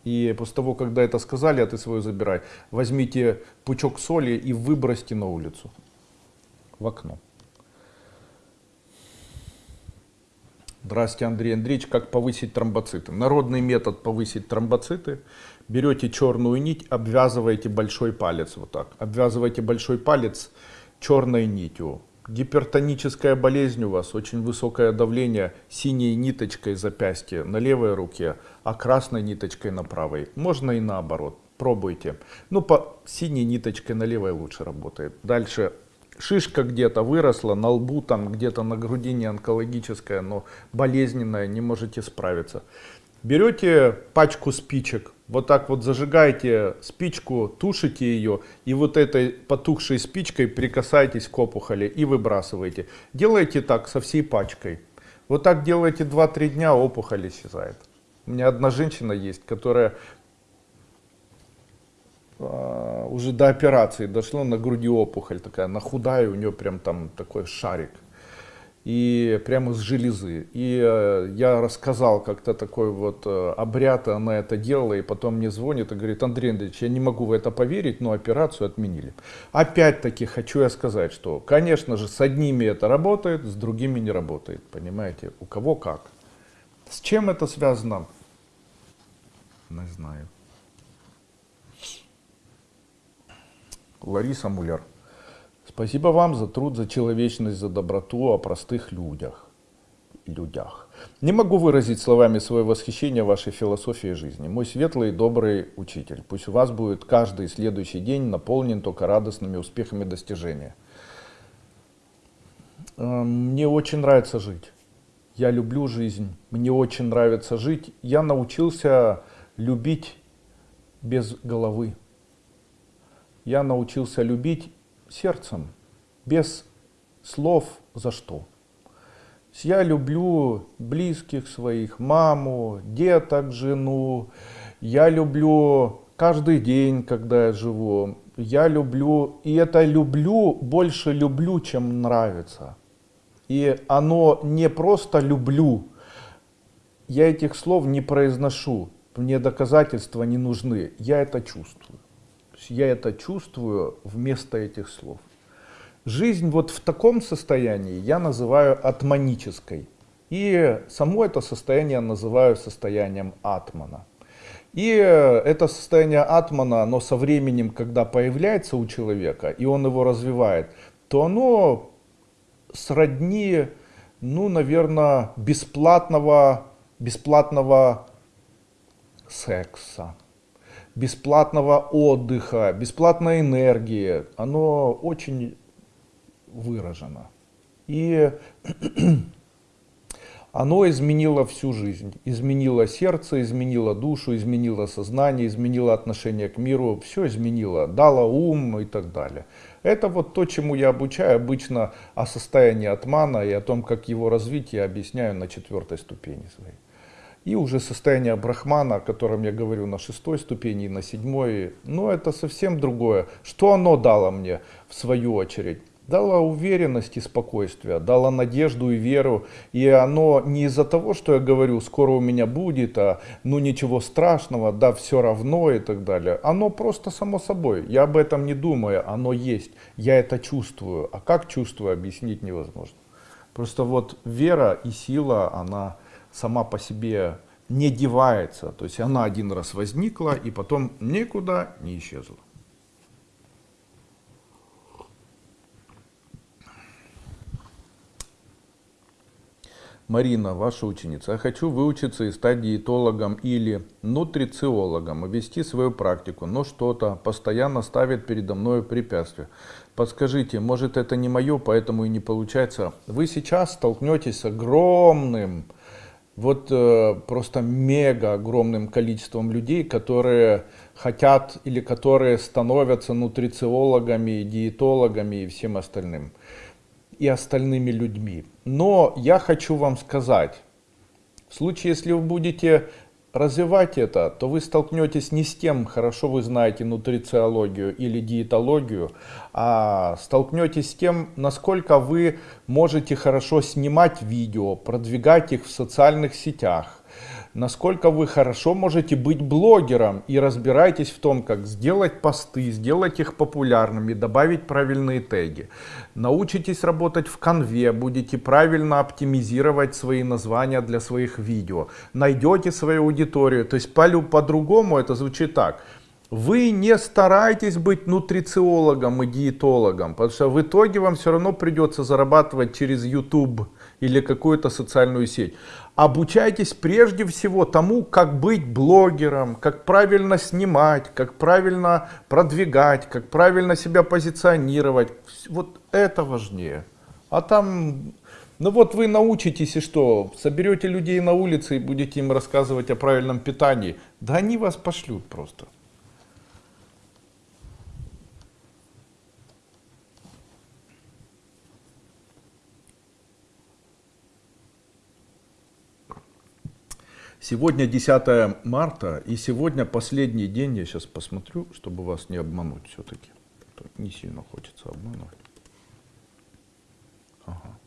И после того, когда это сказали, а ты свою забирай, возьмите пучок соли и выбросьте на улицу, в окно. Здравствуйте, Андрей Андреевич. Как повысить тромбоциты? Народный метод повысить тромбоциты. Берете черную нить, обвязываете большой палец вот так. Обвязываете большой палец черной нитью. Гипертоническая болезнь у вас, очень высокое давление, синей ниточкой запястье на левой руке, а красной ниточкой на правой. Можно и наоборот. Пробуйте. Ну, по синей ниточкой на левой лучше работает. Дальше шишка где-то выросла, на лбу, там где-то на грудине онкологическая, но болезненная, не можете справиться. Берете пачку спичек, вот так вот зажигаете спичку, тушите ее и вот этой потухшей спичкой прикасаетесь к опухоли и выбрасываете. Делайте так со всей пачкой. Вот так делаете 2-3 дня, опухоль исчезает. У меня одна женщина есть, которая а, уже до операции дошло на груди опухоль такая, на худая, у нее прям там такой шарик. И прямо с железы. И э, я рассказал как-то такой вот э, обряд, она это делала, и потом мне звонит и говорит, Андрей Андреевич, я не могу в это поверить, но операцию отменили. Опять-таки хочу я сказать, что, конечно же, с одними это работает, с другими не работает, понимаете, у кого как. С чем это связано? Не знаю. Лариса Муляр. Спасибо вам за труд, за человечность, за доброту о простых людях. людях. Не могу выразить словами свое восхищение вашей философией жизни. Мой светлый и добрый учитель. Пусть у вас будет каждый следующий день наполнен только радостными успехами достижения. Эм, мне очень нравится жить. Я люблю жизнь. Мне очень нравится жить. Я научился любить без головы я научился любить сердцем, без слов за что. Я люблю близких своих, маму, деток, жену. Я люблю каждый день, когда я живу. Я люблю, и это люблю, больше люблю, чем нравится. И оно не просто люблю. Я этих слов не произношу. Мне доказательства не нужны. Я это чувствую я это чувствую вместо этих слов. Жизнь вот в таком состоянии я называю атманической. И само это состояние называю состоянием атмана. И это состояние атмана, оно со временем, когда появляется у человека, и он его развивает, то оно сродни, ну, наверное, бесплатного, бесплатного секса бесплатного отдыха, бесплатной энергии, оно очень выражено. И оно изменило всю жизнь, изменило сердце, изменило душу, изменило сознание, изменило отношение к миру, все изменило, дало ум и так далее. Это вот то, чему я обучаю обычно о состоянии атмана и о том, как его развить, я объясняю на четвертой ступени своей. И уже состояние брахмана, о котором я говорю на шестой ступени и на седьмой, ну это совсем другое. Что оно дало мне в свою очередь? Дало уверенность и спокойствие, дало надежду и веру. И оно не из-за того, что я говорю, скоро у меня будет, а ну ничего страшного, да все равно и так далее. Оно просто само собой. Я об этом не думаю, оно есть. Я это чувствую. А как чувствую, объяснить невозможно. Просто вот вера и сила, она сама по себе не девается. То есть она один раз возникла и потом никуда не исчезла. Марина, ваша ученица, я хочу выучиться и стать диетологом или нутрициологом, и вести свою практику, но что-то постоянно ставит передо мной препятствия. Подскажите, может это не мое, поэтому и не получается. Вы сейчас столкнетесь с огромным вот э, просто мега огромным количеством людей, которые хотят или которые становятся нутрициологами, диетологами и всем остальным. И остальными людьми. Но я хочу вам сказать, в случае, если вы будете развивать это, то вы столкнетесь не с тем, хорошо вы знаете нутрициологию или диетологию, а столкнетесь с тем, насколько вы можете хорошо снимать видео, продвигать их в социальных сетях, насколько вы хорошо можете быть блогером и разбираетесь в том, как сделать посты, сделать их популярными, добавить правильные теги. Научитесь работать в конве, будете правильно оптимизировать свои названия для своих видео. Найдете свою аудиторию. То есть по-другому это звучит так. Вы не старайтесь быть нутрициологом и диетологом, потому что в итоге вам все равно придется зарабатывать через YouTube или какую-то социальную сеть. Обучайтесь прежде всего тому, как быть блогером, как правильно снимать, как правильно продвигать, как правильно себя позиционировать. Вот это важнее. А там, ну вот вы научитесь и что, соберете людей на улице и будете им рассказывать о правильном питании. Да они вас пошлют просто. Сегодня 10 марта, и сегодня последний день, я сейчас посмотрю, чтобы вас не обмануть все-таки. Не сильно хочется обманывать. Ага.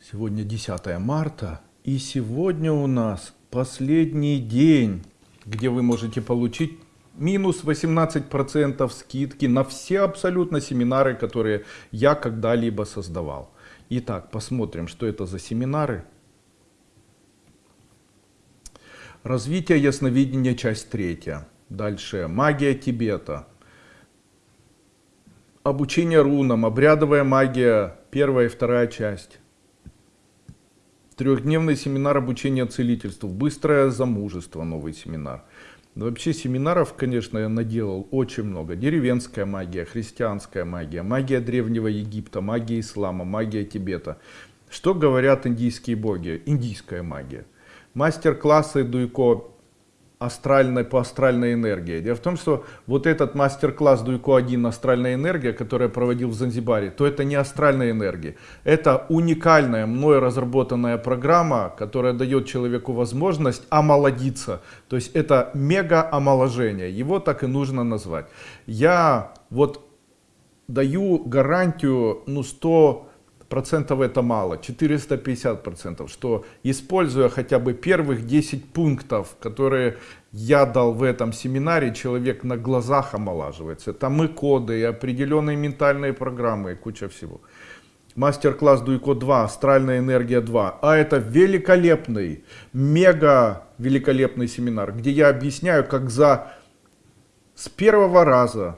Сегодня 10 марта, и сегодня у нас последний день, где вы можете получить минус 18% скидки на все абсолютно семинары, которые я когда-либо создавал. Итак, посмотрим, что это за семинары. Развитие ясновидения, часть третья. Дальше. Магия Тибета. Обучение рунам, обрядовая магия, первая и вторая часть. Трехдневный семинар обучения целительству. Быстрое замужество, новый семинар. Но вообще семинаров, конечно, я наделал очень много. Деревенская магия, христианская магия, магия Древнего Египта, магия ислама, магия Тибета. Что говорят индийские боги? Индийская магия. Мастер-классы Дуйко астральной, по астральной энергии. Дело в том, что вот этот мастер-класс Дуйко-1 «Астральная энергия», который я проводил в Занзибаре, то это не астральная энергия. Это уникальная, мной разработанная программа, которая дает человеку возможность омолодиться. То есть это мега-омоложение. Его так и нужно назвать. Я вот даю гарантию ну 100 процентов это мало, 450 процентов, что используя хотя бы первых 10 пунктов, которые я дал в этом семинаре, человек на глазах омолаживается. Там и коды, и определенные ментальные программы, и куча всего. Мастер-класс Дуйко 2, Астральная энергия 2. А это великолепный, мега великолепный семинар, где я объясняю, как за с первого раза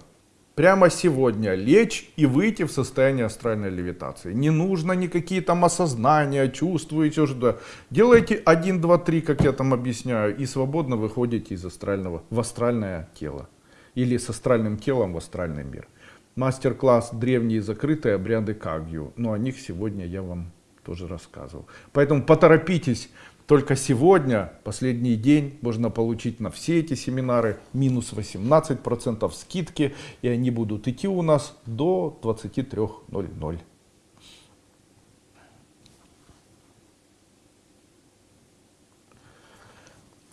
прямо сегодня лечь и выйти в состояние астральной левитации. Не нужно никакие там осознания, чувствуете что Делайте 1, 2, 3, как я там объясняю, и свободно выходите из астрального в астральное тело. Или с астральным телом в астральный мир. Мастер-класс «Древние закрытые обряды Кагью». Но о них сегодня я вам тоже рассказывал. Поэтому поторопитесь только сегодня, последний день, можно получить на все эти семинары минус 18% скидки. И они будут идти у нас до 23.00.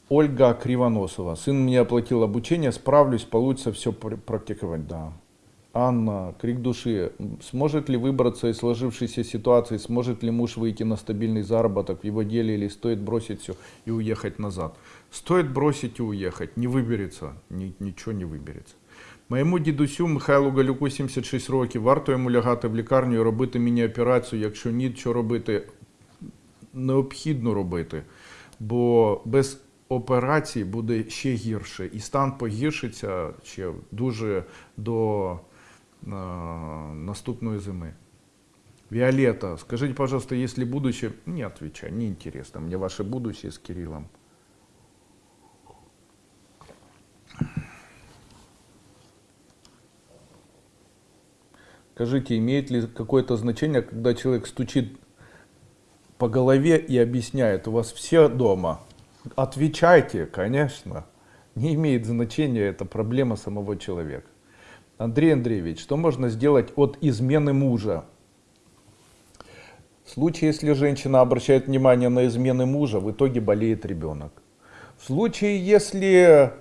Ольга Кривоносова. Сын мне оплатил обучение, справлюсь, получится все практиковать. Да. Анна, крик души. Сможет ли выбраться из сложившейся ситуации? Сможет ли муж выйти на стабильный заработок в его деле или стоит бросить все и уехать назад? Стоит бросить и уехать. Не выберется. Ни, ничего не вибереться. Моєму дідусю Михайлу Галюку 76 років. Варто йому лягати в лікарню і робити міні-операцію. Якщо ні, що робити? Необхідно робити. Бо без операції буде ще гірше. І стан погіршиться ще дуже до Наступной зимы. Виолетта, скажите, пожалуйста, если будущее... Не отвечай, неинтересно мне ваше будущее с Кириллом. Скажите, имеет ли какое-то значение, когда человек стучит по голове и объясняет, у вас все дома? Отвечайте, конечно. Не имеет значения, это проблема самого человека. Андрей Андреевич, что можно сделать от измены мужа? В случае, если женщина обращает внимание на измены мужа, в итоге болеет ребенок. В случае, если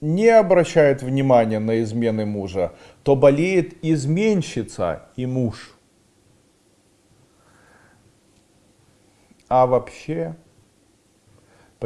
не обращает внимания на измены мужа, то болеет изменщица и муж. А вообще,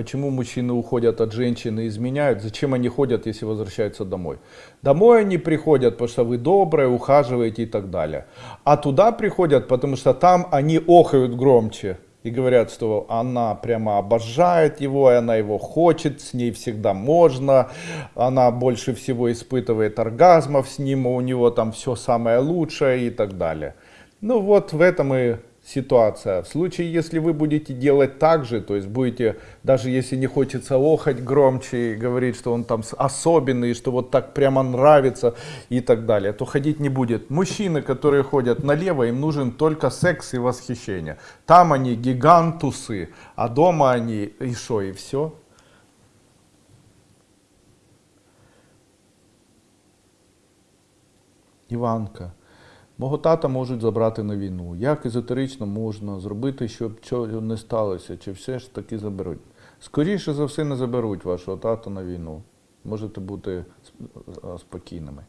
почему мужчины уходят от женщины изменяют? Зачем они ходят, если возвращаются домой? Домой они приходят, потому что вы добрые, ухаживаете и так далее. А туда приходят, потому что там они охают громче и говорят, что она прямо обожает его, и она его хочет, с ней всегда можно, она больше всего испытывает оргазмов с ним, у него там все самое лучшее и так далее. Ну вот в этом и ситуация. В случае, если вы будете делать так же, то есть будете, даже если не хочется охать громче и говорить, что он там особенный, что вот так прямо нравится и так далее, то ходить не будет. Мужчины, которые ходят налево, им нужен только секс и восхищение. Там они гигантусы, а дома они и что, и все. Иванка. Мого тата можуть забрати на війну. Як езотерично можна зробити, щоб цього не сталося, чи все ж таки заберуть? Скоріше за все не заберуть вашого тата на війну. Можете бути спокійними.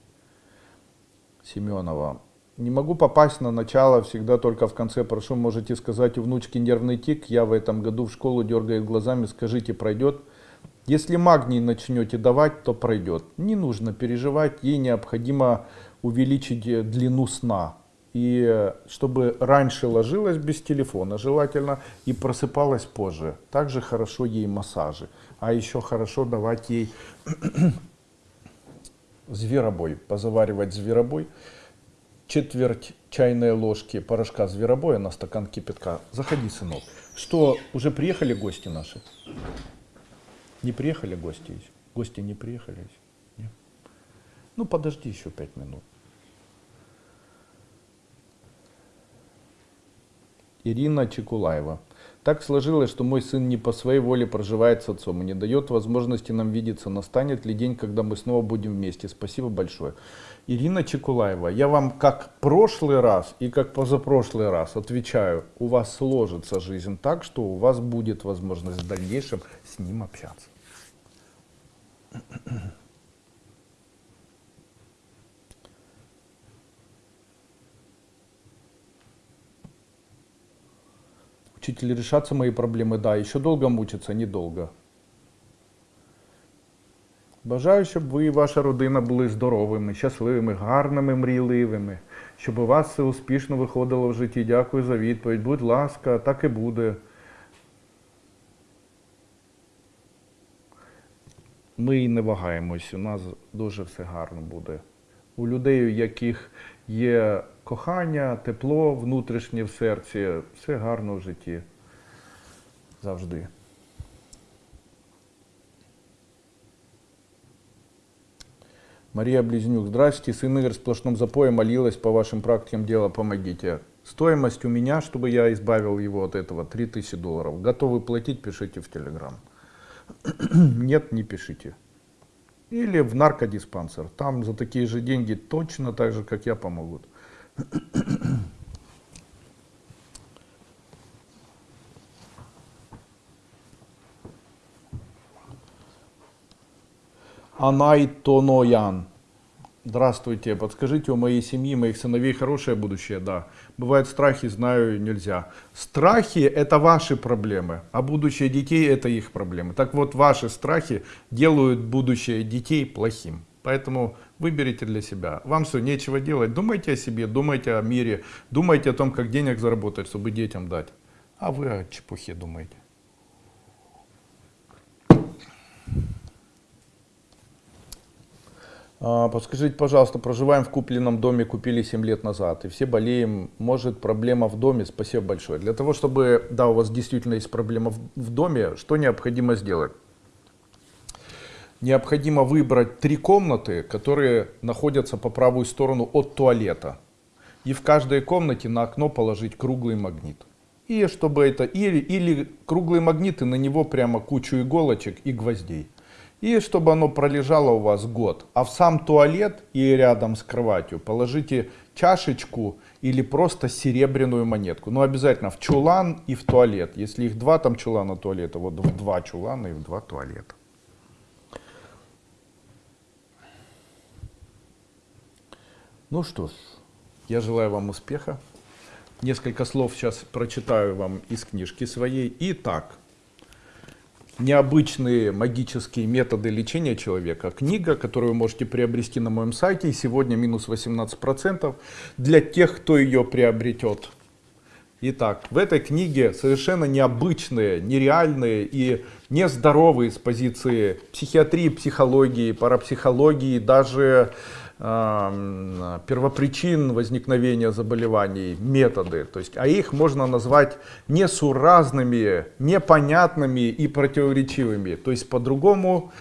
Семенова. Не могу попасть на начало, всегда только в конце прошу. Можете сказать у внучки нервный тик, я в этом году в школу дергает глазами, скажите, пройдет? Если магний начнете давать, то пройдет. Не нужно переживать, ей необходимо увеличить э, длину сна. И э, чтобы раньше ложилась без телефона желательно и просыпалась позже. Также хорошо ей массажи. А еще хорошо давать ей зверобой, позаваривать зверобой. Четверть чайной ложки порошка зверобоя на стакан кипятка. Заходи, сынок. Что, уже приехали гости наши? Не приехали гости? Гости не приехали? Нет? Ну, подожди еще пять минут. Ирина Чекулаева. Так сложилось, что мой сын не по своей воле проживает с отцом и не дает возможности нам видеться. Настанет ли день, когда мы снова будем вместе? Спасибо большое. Ирина Чекулаева, я вам как прошлый раз и как позапрошлый раз отвечаю, у вас сложится жизнь так, что у вас будет возможность в дальнейшем с ним общаться. Учитель, решаться мои проблемы, да, еще долго мучиться, недолго. Бажаю, щоб ви і ваша родина були здоровими, щасливими, гарними, мрійливими, щоб у вас все успішно виходило в житті. Дякую за відповідь. Будь ласка, так і буде. Ми не вагаємось, у нас дуже все гарно буде. У людей, у яких є кохання, тепло внутрішнє в серці, все гарно в житті. Завжди. Мария Близнюк, здравствуйте, сын Игорь в сплошном запое молилась по вашим практикам дела, помогите. Стоимость у меня, чтобы я избавил его от этого, 3000 долларов. Готовы платить, пишите в Телеграм. Нет, не пишите. Или в наркодиспансер. Там за такие же деньги точно так же, как я, помогут. Анай Тоноян. Здравствуйте, подскажите, у моей семьи, моих сыновей хорошее будущее? Да. Бывают страхи, знаю, нельзя. Страхи это ваши проблемы, а будущее детей это их проблемы. Так вот, ваши страхи делают будущее детей плохим. Поэтому выберите для себя. Вам все, нечего делать. Думайте о себе, думайте о мире, думайте о том, как денег заработать, чтобы детям дать. А вы о чепухе думаете. А, подскажите, пожалуйста, проживаем в купленном доме, купили 7 лет назад, и все болеем, может проблема в доме, спасибо большое. Для того, чтобы, да, у вас действительно есть проблема в, в доме, что необходимо сделать? Необходимо выбрать три комнаты, которые находятся по правую сторону от туалета. И в каждой комнате на окно положить круглый магнит. И чтобы это, или, или круглые магниты, на него прямо кучу иголочек и гвоздей. и чтобы оно пролежало у вас год. А в сам туалет и рядом с кроватью положите чашечку или просто серебряную монетку. Но обязательно в чулан и в туалет. Если их два там чулана туалета, вот в два чулана и в два туалета. Ну что ж, я желаю вам успеха. Несколько слов сейчас прочитаю вам из книжки своей. Итак, необычные магические методы лечения человека. Книга, которую вы можете приобрести на моем сайте. Сегодня минус 18% для тех, кто ее приобретет. Итак, в этой книге совершенно необычные, нереальные и нездоровые с позиции психиатрии, психологии, парапсихологии, даже первопричин возникновения заболеваний, методы. То есть, а их можно назвать несуразными, непонятными и противоречивыми. То есть по-другому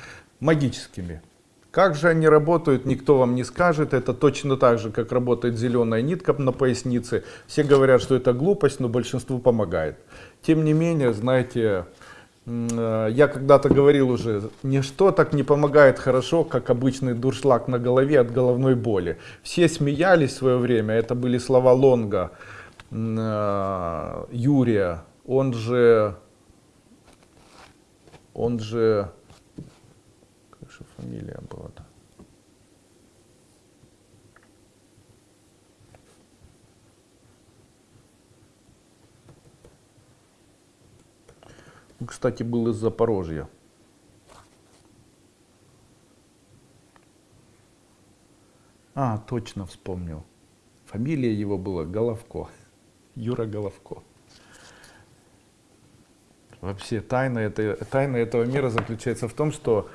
магическими. Как же они работают, никто вам не скажет. Это точно так же, как работает зеленая нитка на пояснице. Все говорят, что это глупость, но большинству помогает. Тем не менее, знаете, я когда-то говорил уже, ничто так не помогает хорошо, как обычный дуршлаг на голове от головной боли. Все смеялись в свое время, это были слова Лонга, э, Юрия, он же, он же, как же фамилия была-то? Кстати, был из Запорожья. А, точно вспомнил. Фамилия его была Головко. Юра Головко. Вообще тайна, это, тайна этого мира заключается в том, что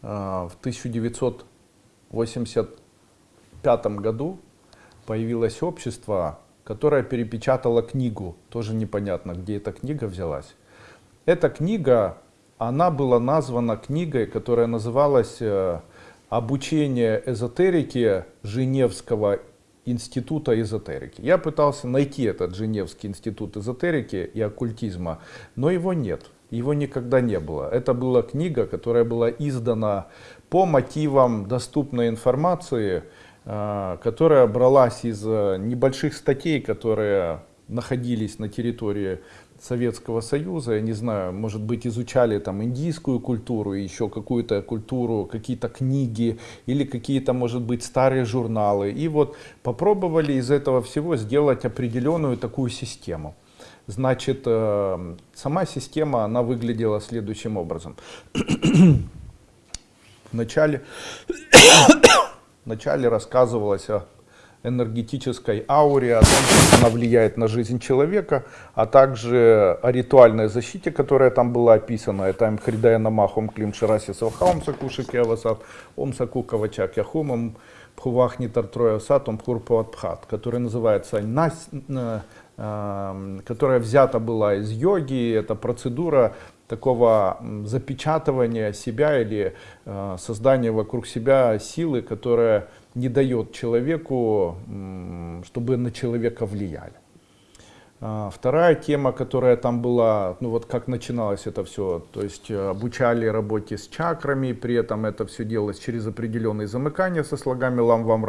э, в 1985 году появилось общество которая перепечатала книгу. Тоже непонятно, где эта книга взялась. Эта книга, она была названа книгой, которая называлась э, «Обучение эзотерики Женевского института эзотерики». Я пытался найти этот Женевский институт эзотерики и оккультизма, но его нет. Его никогда не было. Это была книга, которая была издана по мотивам доступной информации, которая бралась из э, небольших статей, которые находились на территории Советского Союза, я не знаю, может быть, изучали там индийскую культуру, еще какую-то культуру, какие-то книги или какие-то, может быть, старые журналы. И вот попробовали из этого всего сделать определенную такую систему. Значит, э, сама система, она выглядела следующим образом. Вначале Вначале рассказывалось о энергетической ауре, о том, как она влияет на жизнь человека, а также о ритуальной защите, которая там была описана. Это им Хридая Намахом Клим Шараси Савхаум Сакушики Авасат, Ом Саку Кавачак Яхумом Пхувахни Тартроя Сатом Пхат, который называется э, э, которая взята была из йоги, это процедура такого запечатывания себя или э, создания вокруг себя силы, которая не дает человеку, чтобы на человека влияли. А, вторая тема, которая там была, ну вот как начиналось это все, то есть э, обучали работе с чакрами, при этом это все делалось через определенные замыкания со слогами лам вам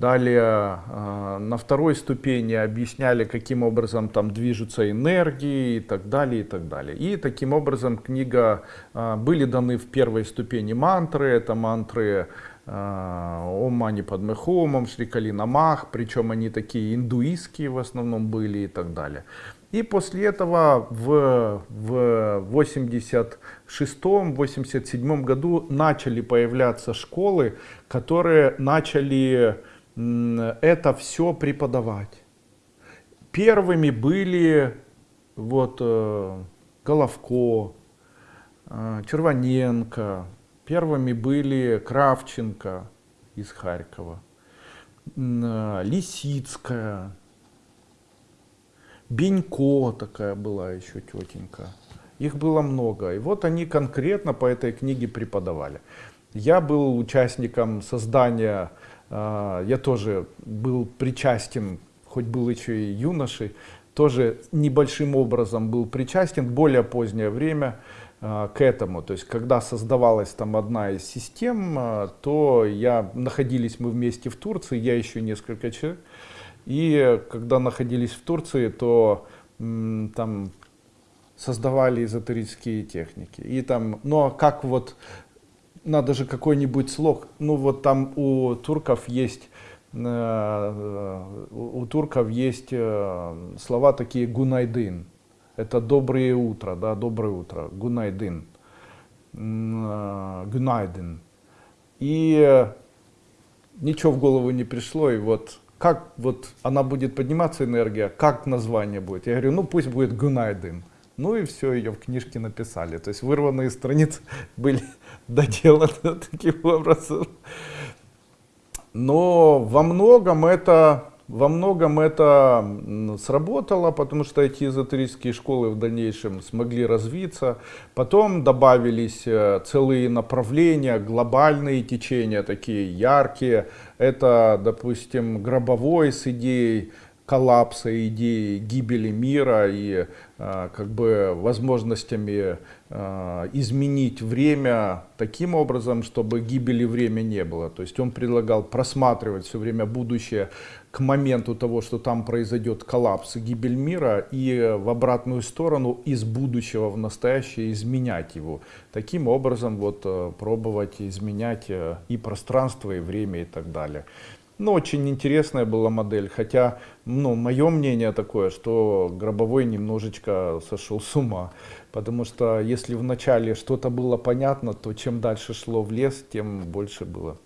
Далее а, на второй ступени объясняли, каким образом там движутся энергии и так далее, и так далее. И таким образом книга, а, были даны в первой ступени мантры, это мантры а, Ом Мани Падме Хомом, Шрикали Намах, причем они такие индуистские в основном были и так далее. И после этого в, в 86-87 году начали появляться школы, которые начали это все преподавать. Первыми были вот э, Головко, э, Червоненко, первыми были Кравченко из Харькова, э, Лисицкая, Бенько такая была еще тетенька. Их было много. И вот они конкретно по этой книге преподавали. Я был участником создания я тоже был причастен, хоть был еще и юношей, тоже небольшим образом был причастен более позднее время э, к этому. То есть, когда создавалась там одна из систем, э, то я, находились мы вместе в Турции, я еще несколько человек. И когда находились в Турции, то там создавали эзотерические техники. И там, ну а как вот, надо же какой-нибудь слог, ну вот там у турков есть, э, у турков есть э, слова такие гунайдын, это доброе утро, да, доброе утро, гунайдын, э, гунайдын. И ничего в голову не пришло, и вот как вот она будет подниматься энергия, как название будет. Я говорю, ну пусть будет Гунайдын. Ну и все, ее в книжке написали. То есть вырванные страницы были доделаны таким образом. Но во многом это во многом это сработало, потому что эти эзотерические школы в дальнейшем смогли развиться. Потом добавились э, целые направления, глобальные течения, такие яркие. Это, допустим, гробовой с идеей коллапса идеи гибели мира и как бы возможностями э, изменить время таким образом, чтобы гибели время не было. То есть он предлагал просматривать все время будущее к моменту того, что там произойдет коллапс гибель мира, и в обратную сторону из будущего в настоящее изменять его. Таким образом вот э, пробовать изменять и пространство, и время и так далее. Ну, очень интересная была модель, хотя, ну, мое мнение такое, что Гробовой немножечко сошел с ума, потому что если вначале что-то было понятно, то чем дальше шло в лес, тем больше было.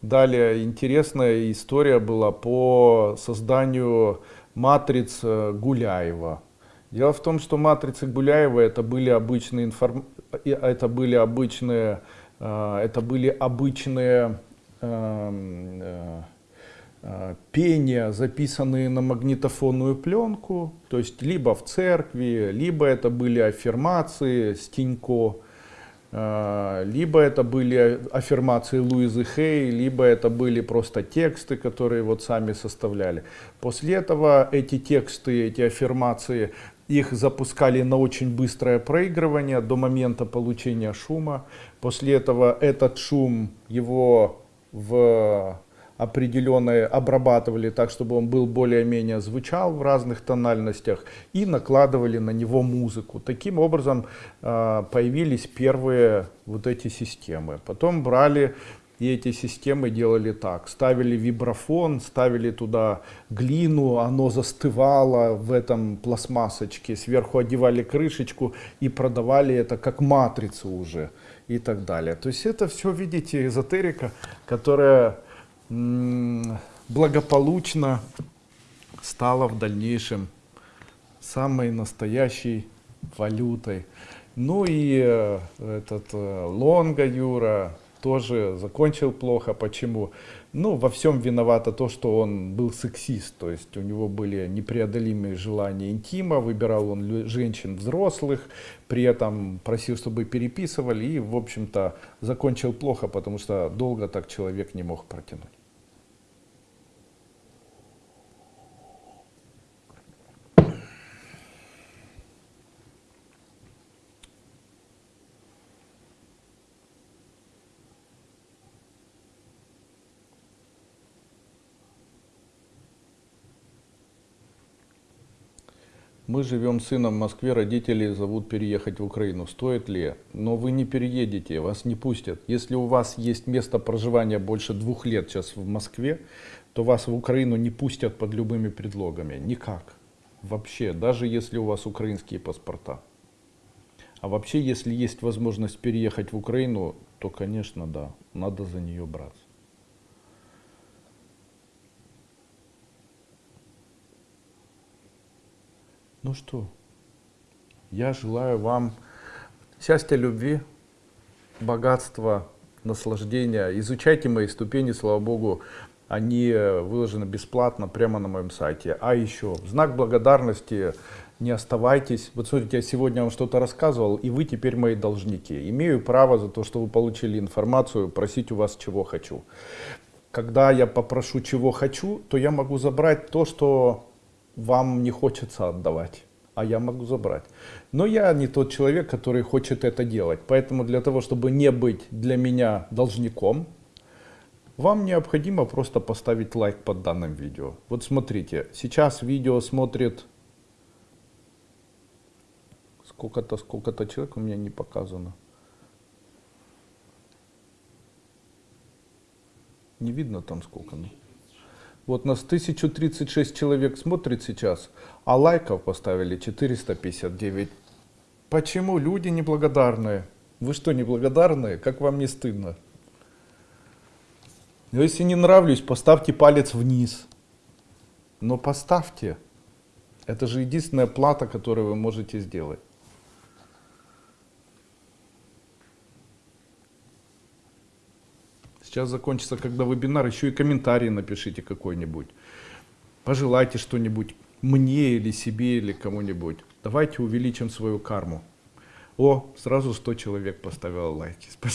Далее интересная история была по созданию матриц э, Гуляева. Дело в том, что матрицы Гуляева это были обычные информ... это были обычные, э, это были обычные эм, Э, пения, записанные на магнитофонную пленку, то есть либо в церкви, либо это были аффирмации Стенько, э, либо это были аффирмации Луизы Хей, либо это были просто тексты, которые вот сами составляли. После этого эти тексты, эти аффирмации, их запускали на очень быстрое проигрывание до момента получения шума. После этого этот шум его в определенные обрабатывали так, чтобы он был более-менее звучал в разных тональностях и накладывали на него музыку. Таким образом э, появились первые вот эти системы. Потом брали и эти системы делали так. Ставили вибрафон, ставили туда глину, оно застывало в этом пластмассочке. Сверху одевали крышечку и продавали это как матрицу уже и так далее. То есть это все, видите, эзотерика, которая благополучно стала в дальнейшем самой настоящей валютой. Ну и э, этот э, Лонга Юра тоже закончил плохо. Почему? Ну, во всем виновато то, что он был сексист, то есть у него были непреодолимые желания интима, выбирал он женщин взрослых, при этом просил, чтобы переписывали и, в общем-то, закончил плохо, потому что долго так человек не мог протянуть. Мы живем с сыном в Москве, родители зовут переехать в Украину. Стоит ли? Но вы не переедете, вас не пустят. Если у вас есть место проживания больше двух лет сейчас в Москве, то вас в Украину не пустят под любыми предлогами. Никак. Вообще, даже если у вас украинские паспорта. А вообще, если есть возможность переехать в Украину, то, конечно, да, надо за нее браться. Ну что, я желаю вам счастья, любви, богатства, наслаждения. Изучайте мои ступени, слава Богу, они э, выложены бесплатно прямо на моем сайте. А еще, знак благодарности, не оставайтесь. Вот смотрите, я сегодня вам что-то рассказывал, и вы теперь мои должники. Имею право за то, что вы получили информацию, просить у вас чего хочу. Когда я попрошу чего хочу, то я могу забрать то, что вам не хочется отдавать, а я могу забрать. Но я не тот человек, который хочет это делать. Поэтому для того, чтобы не быть для меня должником, вам необходимо просто поставить лайк под данным видео. Вот смотрите, сейчас видео смотрит сколько-то, сколько-то человек у меня не показано. Не видно там сколько. Ну. Вот нас 1036 человек смотрит сейчас, а лайков поставили 459. Почему люди неблагодарные? Вы что, неблагодарные? Как вам не стыдно? Но если не нравлюсь, поставьте палец вниз. Но поставьте. Это же единственная плата, которую вы можете сделать. Сейчас закончится, когда вебинар, еще и комментарий напишите какой-нибудь. Пожелайте что-нибудь мне или себе или кому-нибудь. Давайте увеличим свою карму. О, сразу 100 человек поставило лайки. Спасибо.